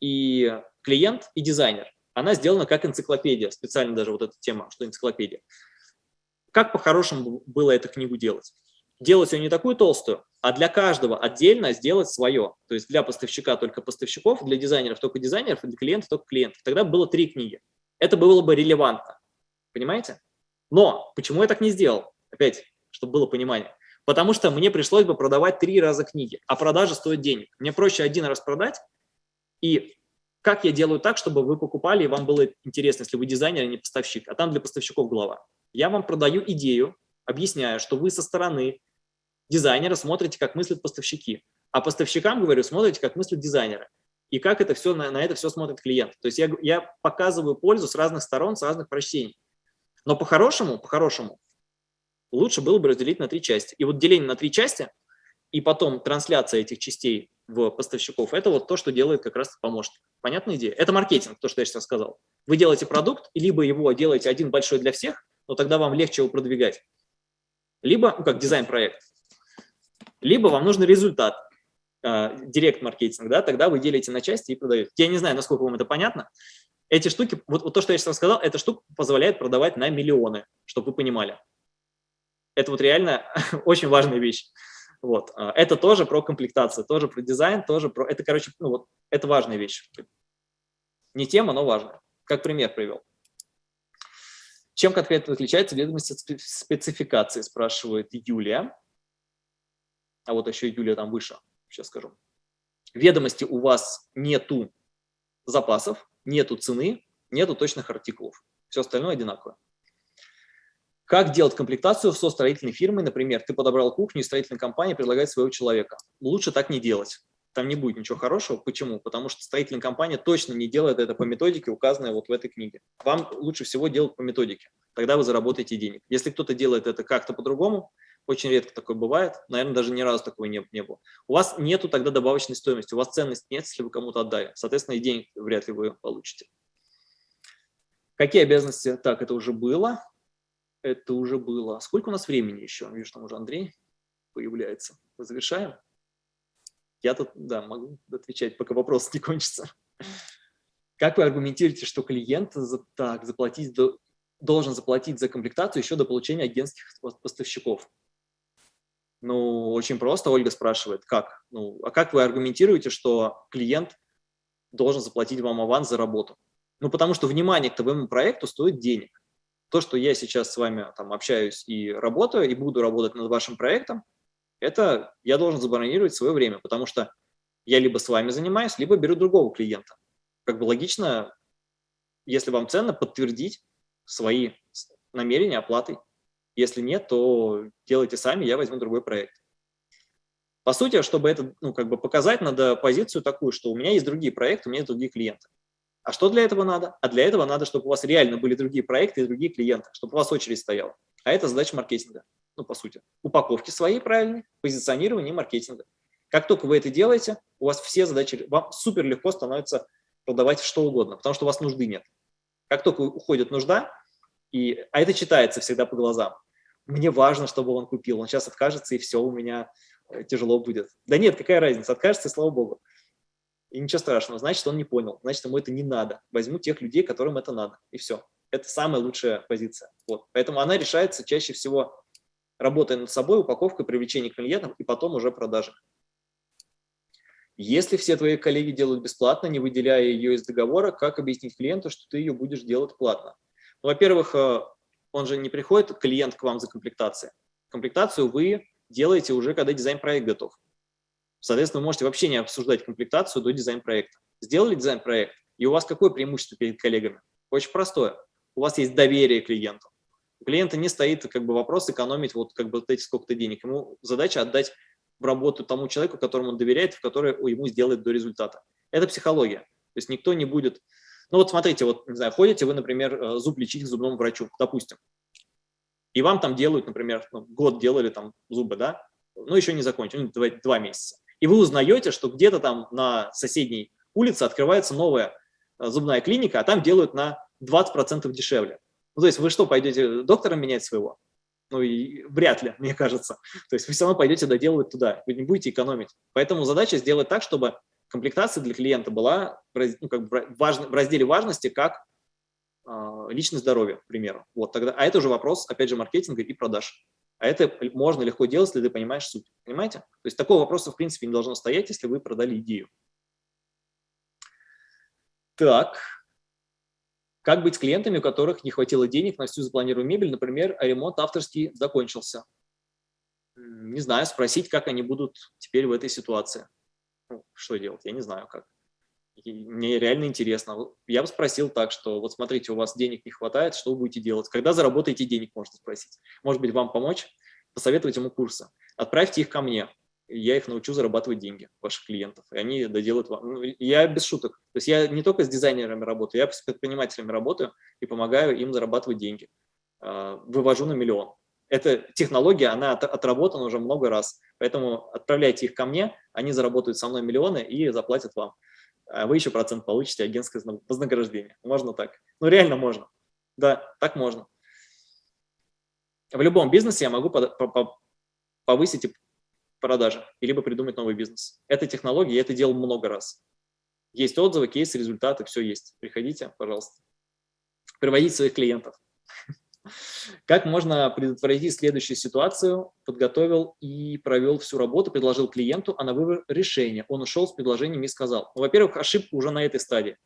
и клиент, и дизайнер. она сделана как энциклопедия, специально даже вот эта тема, что энциклопедия. Как по-хорошему было эту книгу делать? Делать ее не такую толстую, а для каждого отдельно сделать свое. То есть для поставщика только поставщиков, для дизайнеров только дизайнеров, для клиентов только клиентов. Тогда было три книги. Это было бы релевантно. Понимаете? Но почему я так не сделал? Опять, чтобы было понимание. Потому что мне пришлось бы продавать три раза книги, а продажа стоит денег. Мне проще один раз продать и как я делаю так, чтобы вы покупали, и вам было интересно, если вы дизайнер, а не поставщик, а там для поставщиков глава. Я вам продаю идею, объясняю, что вы со стороны дизайнера смотрите, как мыслят поставщики, а поставщикам, говорю, смотрите, как мыслят дизайнеры. И как это все, на, на это все смотрит клиент. То есть я, я показываю пользу с разных сторон, с разных прочтений. Но по-хорошему, по-хорошему, лучше было бы разделить на три части. И вот деление на три части и потом трансляция этих частей в поставщиков, это вот то, что делает как раз помощник. Понятная идея? Это маркетинг, то, что я сейчас сказал. Вы делаете продукт, либо его делаете один большой для всех, но тогда вам легче его продвигать, либо, ну, как дизайн-проект, либо вам нужен результат, директ-маркетинг, да, тогда вы делите на части и продаете. Я не знаю, насколько вам это понятно. Эти штуки, вот, вот то, что я сейчас сказал, эта штука позволяет продавать на миллионы, чтобы вы понимали. Это вот реально очень важная вещь. Вот. А, это тоже про комплектацию, тоже про дизайн, тоже про... Это, короче, ну вот, это важная вещь. Не тема, но важная. Как пример привел. Чем конкретно отличается ведомость от спецификации, спрашивает Юлия. А вот еще Юлия там выше, сейчас скажу. Ведомости у вас нету запасов, нету цены, нету точных артикулов. Все остальное одинаково. Как делать комплектацию со строительной фирмой, например, ты подобрал кухню, и строительная компания предлагает своего человека. Лучше так не делать. Там не будет ничего хорошего. Почему? Потому что строительная компания точно не делает это по методике, указанной вот в этой книге. Вам лучше всего делать по методике. Тогда вы заработаете денег. Если кто-то делает это как-то по-другому, очень редко такое бывает, наверное, даже ни разу такого не, не было. У вас нету тогда добавочной стоимости, у вас ценность нет, если вы кому-то отдали. Соответственно, и денег вряд ли вы получите. Какие обязанности? Так, это уже было это уже было. Сколько у нас времени еще? Вижу, там уже Андрей появляется. Мы завершаем? Я тут, да, могу отвечать, пока вопрос не кончится. Как вы аргументируете, что клиент за, так, заплатить до, должен заплатить за комплектацию еще до получения агентских поставщиков? Ну, очень просто, Ольга спрашивает, как? Ну, а как вы аргументируете, что клиент должен заплатить вам аванс за работу? Ну, потому что внимание к твоему проекту стоит денег то, что я сейчас с вами там общаюсь и работаю, и буду работать над вашим проектом, это я должен забронировать свое время, потому что я либо с вами занимаюсь, либо беру другого клиента. Как бы логично, если вам ценно, подтвердить свои намерения оплатой. Если нет, то делайте сами, я возьму другой проект. По сути, чтобы это ну, как бы показать, надо позицию такую, что у меня есть другие проекты, у меня есть другие клиенты. А что для этого надо? А для этого надо, чтобы у вас реально были другие проекты и другие клиенты, чтобы у вас очередь стояла. А это задача маркетинга, ну, по сути. Упаковки своей правильной, позиционирование и маркетинга. Как только вы это делаете, у вас все задачи, вам супер легко становится продавать что угодно, потому что у вас нужды нет. Как только уходит нужда, и, а это читается всегда по глазам, мне важно, чтобы он купил, он сейчас откажется, и все, у меня э, тяжело будет. Да нет, какая разница, откажется, и слава богу. И ничего страшного, значит, он не понял, значит, ему это не надо. Возьму тех людей, которым это надо, и все. Это самая лучшая позиция. Вот. Поэтому она решается чаще всего работая над собой, упаковкой, привлечением клиентов и потом уже продажи. Если все твои коллеги делают бесплатно, не выделяя ее из договора, как объяснить клиенту, что ты ее будешь делать платно? Ну, Во-первых, э, он же не приходит, клиент к вам за комплектацией. Комплектацию вы делаете уже, когда дизайн-проект готов. Соответственно, вы можете вообще не обсуждать комплектацию до дизайн-проекта. Сделали дизайн-проект, и у вас какое преимущество перед коллегами? Очень простое. У вас есть доверие к клиенту. У клиента не стоит как бы вопрос экономить вот как бы вот эти сколько-то денег. Ему задача отдать в работу тому человеку, которому он доверяет, в который ему сделает до результата. Это психология. То есть никто не будет... Ну вот смотрите, вот, не знаю, ходите вы, например, э, зуб лечить к зубному врачу, допустим. И вам там делают, например, ну, год делали там зубы, да? Ну, еще не закончили, ну, два, два месяца и вы узнаете, что где-то там на соседней улице открывается новая э, зубная клиника, а там делают на 20% дешевле. Ну, то есть вы что, пойдете доктора менять своего? Ну, и вряд ли, мне кажется. То есть вы все равно пойдете доделывать туда, вы не будете экономить. Поэтому задача сделать так, чтобы комплектация для клиента была ну, как бы в разделе важности как э, личное здоровье, к примеру. Вот тогда, а это уже вопрос, опять же, маркетинга и продаж. А это можно легко делать, если ты понимаешь суть. Понимаете? То есть такого вопроса, в принципе, не должно стоять, если вы продали идею. Так, как быть с клиентами, у которых не хватило денег на всю запланированную мебель, например, а ремонт авторский закончился? Не знаю, спросить, как они будут теперь в этой ситуации. Ну, что делать, я не знаю как. мне реально интересно. Я бы спросил так, что вот смотрите, у вас денег не хватает, что вы будете делать? Когда заработаете денег, можно спросить. Может быть, вам помочь? Посоветовать ему курсы. Отправьте их ко мне я их научу зарабатывать деньги, ваших клиентов, и они доделают вам. Ну, я без шуток. То есть я не только с дизайнерами работаю, я с предпринимателями работаю и помогаю им зарабатывать деньги. А, вывожу на миллион. Эта технология, она отработана уже много раз, поэтому отправляйте их ко мне, они заработают со мной миллионы и заплатят вам. А вы еще процент получите агентское вознаграждение. Можно так? Ну, реально можно. Да, так можно. В любом бизнесе я могу повысить продажи, либо придумать новый бизнес. Это технология, я это делал много раз. Есть отзывы, кейсы, результаты, все есть. Приходите, пожалуйста. Приводить своих клиентов. Как можно предотвратить следующую ситуацию? Подготовил и провел всю работу, предложил клиенту, а на выбор решения. Он ушел с предложением и сказал. Ну, Во-первых, ошибка уже на этой стадии.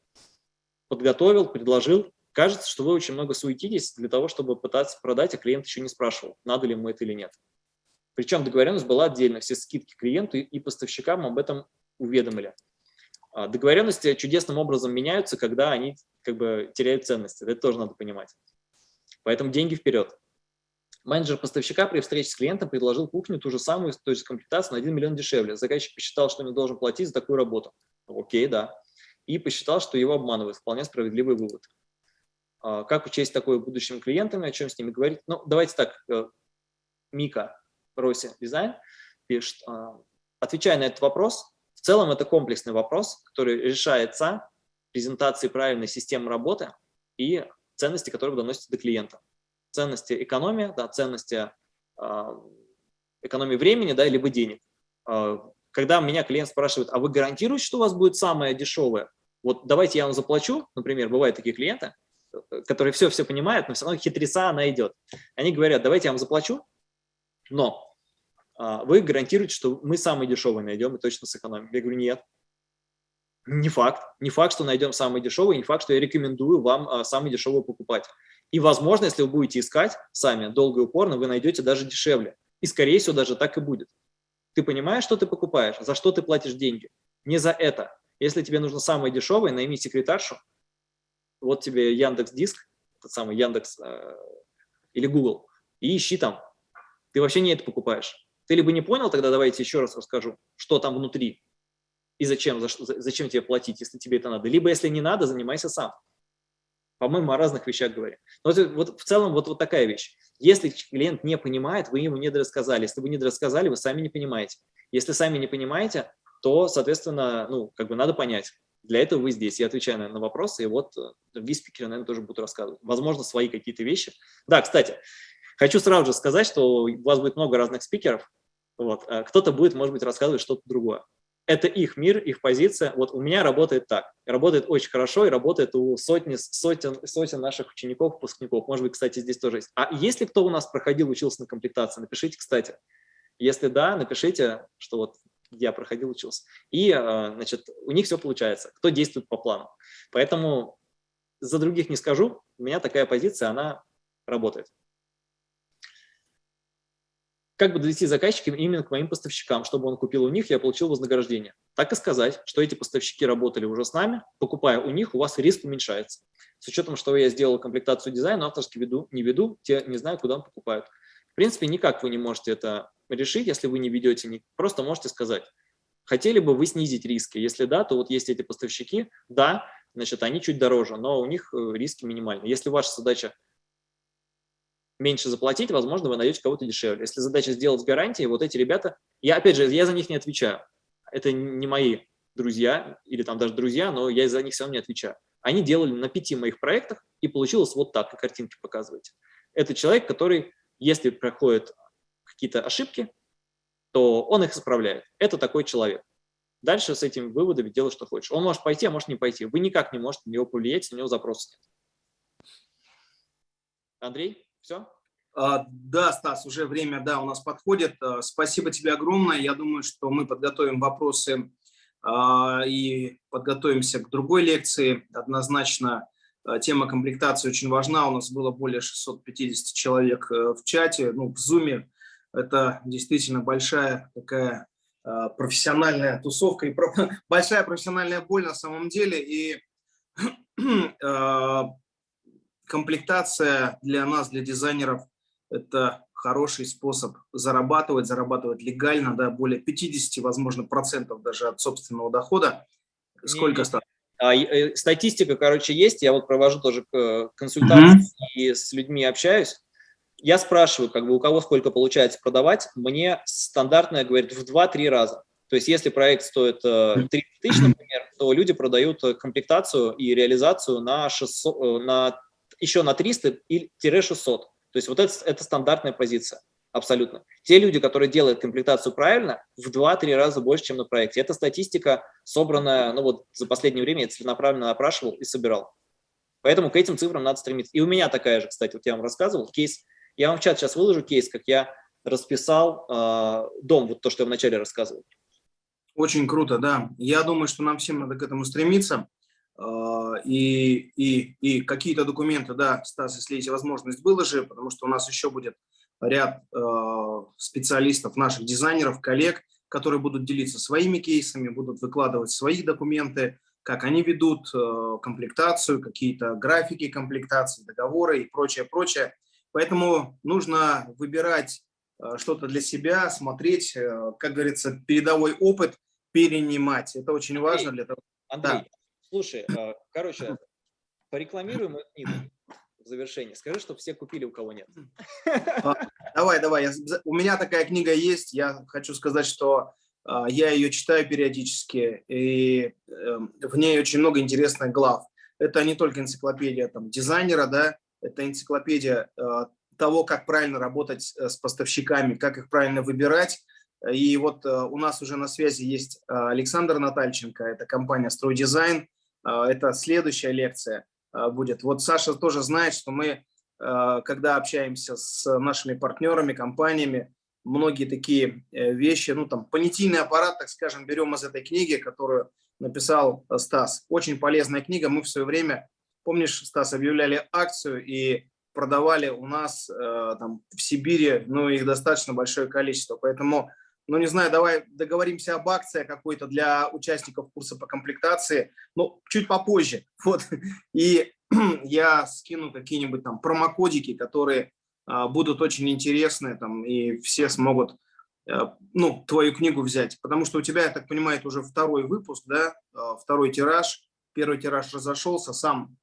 Подготовил, предложил. Кажется, что вы очень много суетитесь для того, чтобы пытаться продать, а клиент еще не спрашивал, надо ли ему это или нет. Причем договоренность была отдельно, все скидки клиенту и поставщикам об этом уведомили. А, договоренности чудесным образом меняются, когда они как бы теряют ценности. Это тоже надо понимать. Поэтому деньги вперед. Менеджер поставщика при встрече с клиентом предложил кухню ту же самую, то есть комплектацию на 1 миллион дешевле. Заказчик посчитал, что не должен платить за такую работу. Окей, да. И посчитал, что его обманывают. Вполне справедливый вывод. А, как учесть такое будущим клиентами, о чем с ними говорить? Ну, давайте так, э, Мика, Роси Дизайн пишет, а, отвечая на этот вопрос, в целом это комплексный вопрос, который решается презентацией правильной системы работы и ценности, которые доносятся до клиента. Ценности экономии, да, ценности э, экономии времени, да, либо денег. Э, когда меня клиент спрашивает, а вы гарантируете, что у вас будет самое дешевое? Вот давайте я вам заплачу, например, бывают такие клиенты, которые все-все понимают, но все равно хитреца она идет. Они говорят, давайте я вам заплачу, но а, вы гарантируете, что мы самый дешевый найдем и точно сэкономим. Я говорю, нет. Не факт. Не факт, что найдем самый дешевый, не факт, что я рекомендую вам а, самый дешевый покупать. И, возможно, если вы будете искать сами долго и упорно, вы найдете даже дешевле. И, скорее всего, даже так и будет. Ты понимаешь, что ты покупаешь, за что ты платишь деньги? Не за это. Если тебе нужно самое дешевое, найми секретаршу. Вот тебе Яндекс Диск, тот самый Яндекс э, или Google, и ищи там ты вообще не это покупаешь. Ты либо не понял, тогда давайте еще раз расскажу, что там внутри и зачем, за, зачем тебе платить, если тебе это надо. Либо, если не надо, занимайся сам. По-моему, о разных вещах говорим. Но вот, вот в целом вот, вот такая вещь. Если клиент не понимает, вы ему не дорассказали. Если вы не дорассказали, вы сами не понимаете. Если сами не понимаете, то, соответственно, ну, как бы надо понять. Для этого вы здесь. Я отвечаю наверное, на вопросы, и вот другие э, спикеры, наверное, тоже будут рассказывать. Возможно, свои какие-то вещи. Да, кстати, Хочу сразу же сказать, что у вас будет много разных спикеров. Вот. А кто-то будет, может быть, рассказывать что-то другое. Это их мир, их позиция. Вот у меня работает так. Работает очень хорошо и работает у сотни, сотен, сотен наших учеников, выпускников. Может быть, кстати, здесь тоже есть. А если кто у нас проходил, учился на комплектации, напишите, кстати. Если да, напишите, что вот я проходил, учился. И, а, значит, у них все получается. Кто действует по плану. Поэтому за других не скажу. У меня такая позиция, она работает как бы довести заказчика именно к моим поставщикам, чтобы он купил у них, я получил вознаграждение. Так и сказать, что эти поставщики работали уже с нами, покупая у них, у вас риск уменьшается. С учетом, что я сделал комплектацию дизайна, авторский веду, не веду, те не знаю, куда покупают. В принципе, никак вы не можете это решить, если вы не ведете, просто можете сказать, хотели бы вы снизить риски, если да, то вот есть эти поставщики, да, значит, они чуть дороже, но у них э, риски минимальны. Если ваша задача меньше заплатить, возможно, вы найдете кого-то дешевле. Если задача сделать с гарантией, вот эти ребята, я опять же, я за них не отвечаю. Это не мои друзья или там даже друзья, но я за них равно не отвечаю. Они делали на пяти моих проектах, и получилось вот так, как картинки показываете. Это человек, который, если проходят какие-то ошибки, то он их исправляет. Это такой человек. Дальше с этими выводами делай, что хочешь. Он может пойти, а может не пойти. Вы никак не можете на него повлиять, у него запроса нет. Андрей, все? А, да, Стас, уже время, да, у нас подходит. А, спасибо тебе огромное. Я думаю, что мы подготовим вопросы а, и подготовимся к другой лекции. Однозначно тема комплектации очень важна. У нас было более 650 человек э, в чате, ну, в зуме. Это действительно большая такая профессиональная тусовка и большая профессиональная боль на самом деле. И комплектация для нас, для дизайнеров – это хороший способ зарабатывать, зарабатывать легально, да, более 50, возможно, процентов даже от собственного дохода. Сколько стало? А, э, статистика, короче, есть. Я вот провожу тоже э, консультации mm -hmm. и с людьми общаюсь. Я спрашиваю, как бы у кого сколько получается продавать. Мне стандартная говорит в 2-3 раза. То есть если проект стоит 30 э, тысяч, например, то люди продают комплектацию и реализацию на, 600, на еще на 300-600. То есть вот это, это стандартная позиция, абсолютно. Те люди, которые делают комплектацию правильно, в 2-3 раза больше, чем на проекте. Это статистика, собранная, ну вот за последнее время я целенаправленно опрашивал и собирал. Поэтому к этим цифрам надо стремиться. И у меня такая же, кстати, вот я вам рассказывал, кейс, я вам в чат сейчас выложу кейс, как я расписал э, дом, вот то, что я вначале рассказывал. Очень круто, да. Я думаю, что нам всем надо к этому стремиться. А, и, и, и какие-то документы, да, Стас, если есть возможность, выложи, потому что у нас еще будет ряд а, специалистов, наших дизайнеров, коллег, которые будут делиться своими кейсами, будут выкладывать свои документы, как они ведут а, комплектацию, какие-то графики комплектации, договоры и прочее, прочее. Поэтому нужно выбирать что-то для себя, смотреть, как говорится, передовой опыт перенимать. Это очень важно для того. Андрей, да. Слушай, а, короче, порекламируем мою книгу в завершении. Скажи, чтобы все купили, у кого нет. А, давай, давай. Я, у меня такая книга есть. Я хочу сказать, что а, я ее читаю периодически, и эм, в ней очень много интересных глав. Это не только энциклопедия там, дизайнера, да, это энциклопедия того, как правильно работать э, с поставщиками, как их правильно выбирать. И вот э, у нас уже на связи есть Александр Натальченко, это компания «Стройдизайн», это следующая лекция а, будет. Вот Саша тоже знает, что мы, а, когда общаемся с нашими партнерами, компаниями, многие такие э, вещи, ну там понятийный аппарат, так скажем, берем из этой книги, которую написал Стас. Очень полезная книга. Мы в свое время, помнишь, Стас, объявляли акцию и продавали у нас э, там в Сибири, ну их достаточно большое количество. Поэтому ну, не знаю, давай договоримся об акции какой-то для участников курса по комплектации, ну, чуть попозже, вот, и я скину какие-нибудь там промокодики, которые а, будут очень интересны, там, и все смогут, а, ну, твою книгу взять, потому что у тебя, я так понимаю, это уже второй выпуск, да, а, второй тираж, первый тираж разошелся, сам,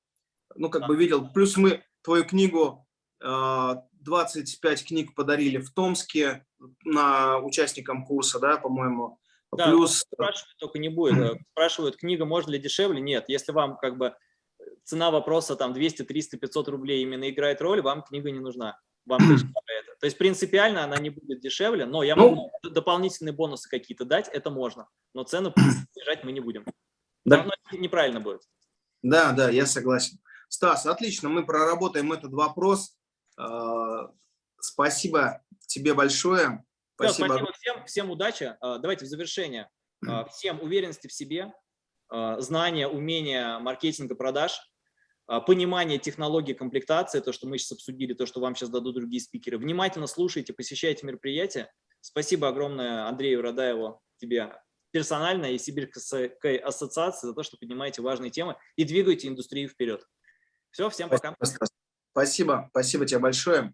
ну, как бы видел, плюс мы твою книгу 25 книг подарили в Томске на участникам курса, да, по-моему. Да, Плюс... спрашивают, только не будет. Э, спрашивают, книга может ли дешевле? Нет. Если вам как бы цена вопроса там 200, 300, 500 рублей именно играет роль, вам книга не нужна. Вам это. То есть принципиально она не будет дешевле, но я могу ну, дополнительные бонусы какие-то дать, это можно. Но цену снижать мы не будем. Да. Но неправильно будет. Да, да, я согласен. Стас, отлично, мы проработаем этот вопрос. А, спасибо тебе большое. Спасибо, спасибо всем, всем удачи. А, давайте в завершение. А, всем уверенности в себе, знания, умения маркетинга, продаж, понимание технологии комплектации, то, что мы сейчас обсудили, то, что вам сейчас дадут другие спикеры. Внимательно слушайте, посещайте мероприятия. Спасибо огромное Андрею Радаеву, тебе персонально и Сибирской ассоциации за то, что поднимаете важные темы и двигаете индустрию вперед. Все, всем пока. Спасибо, спасибо тебе большое.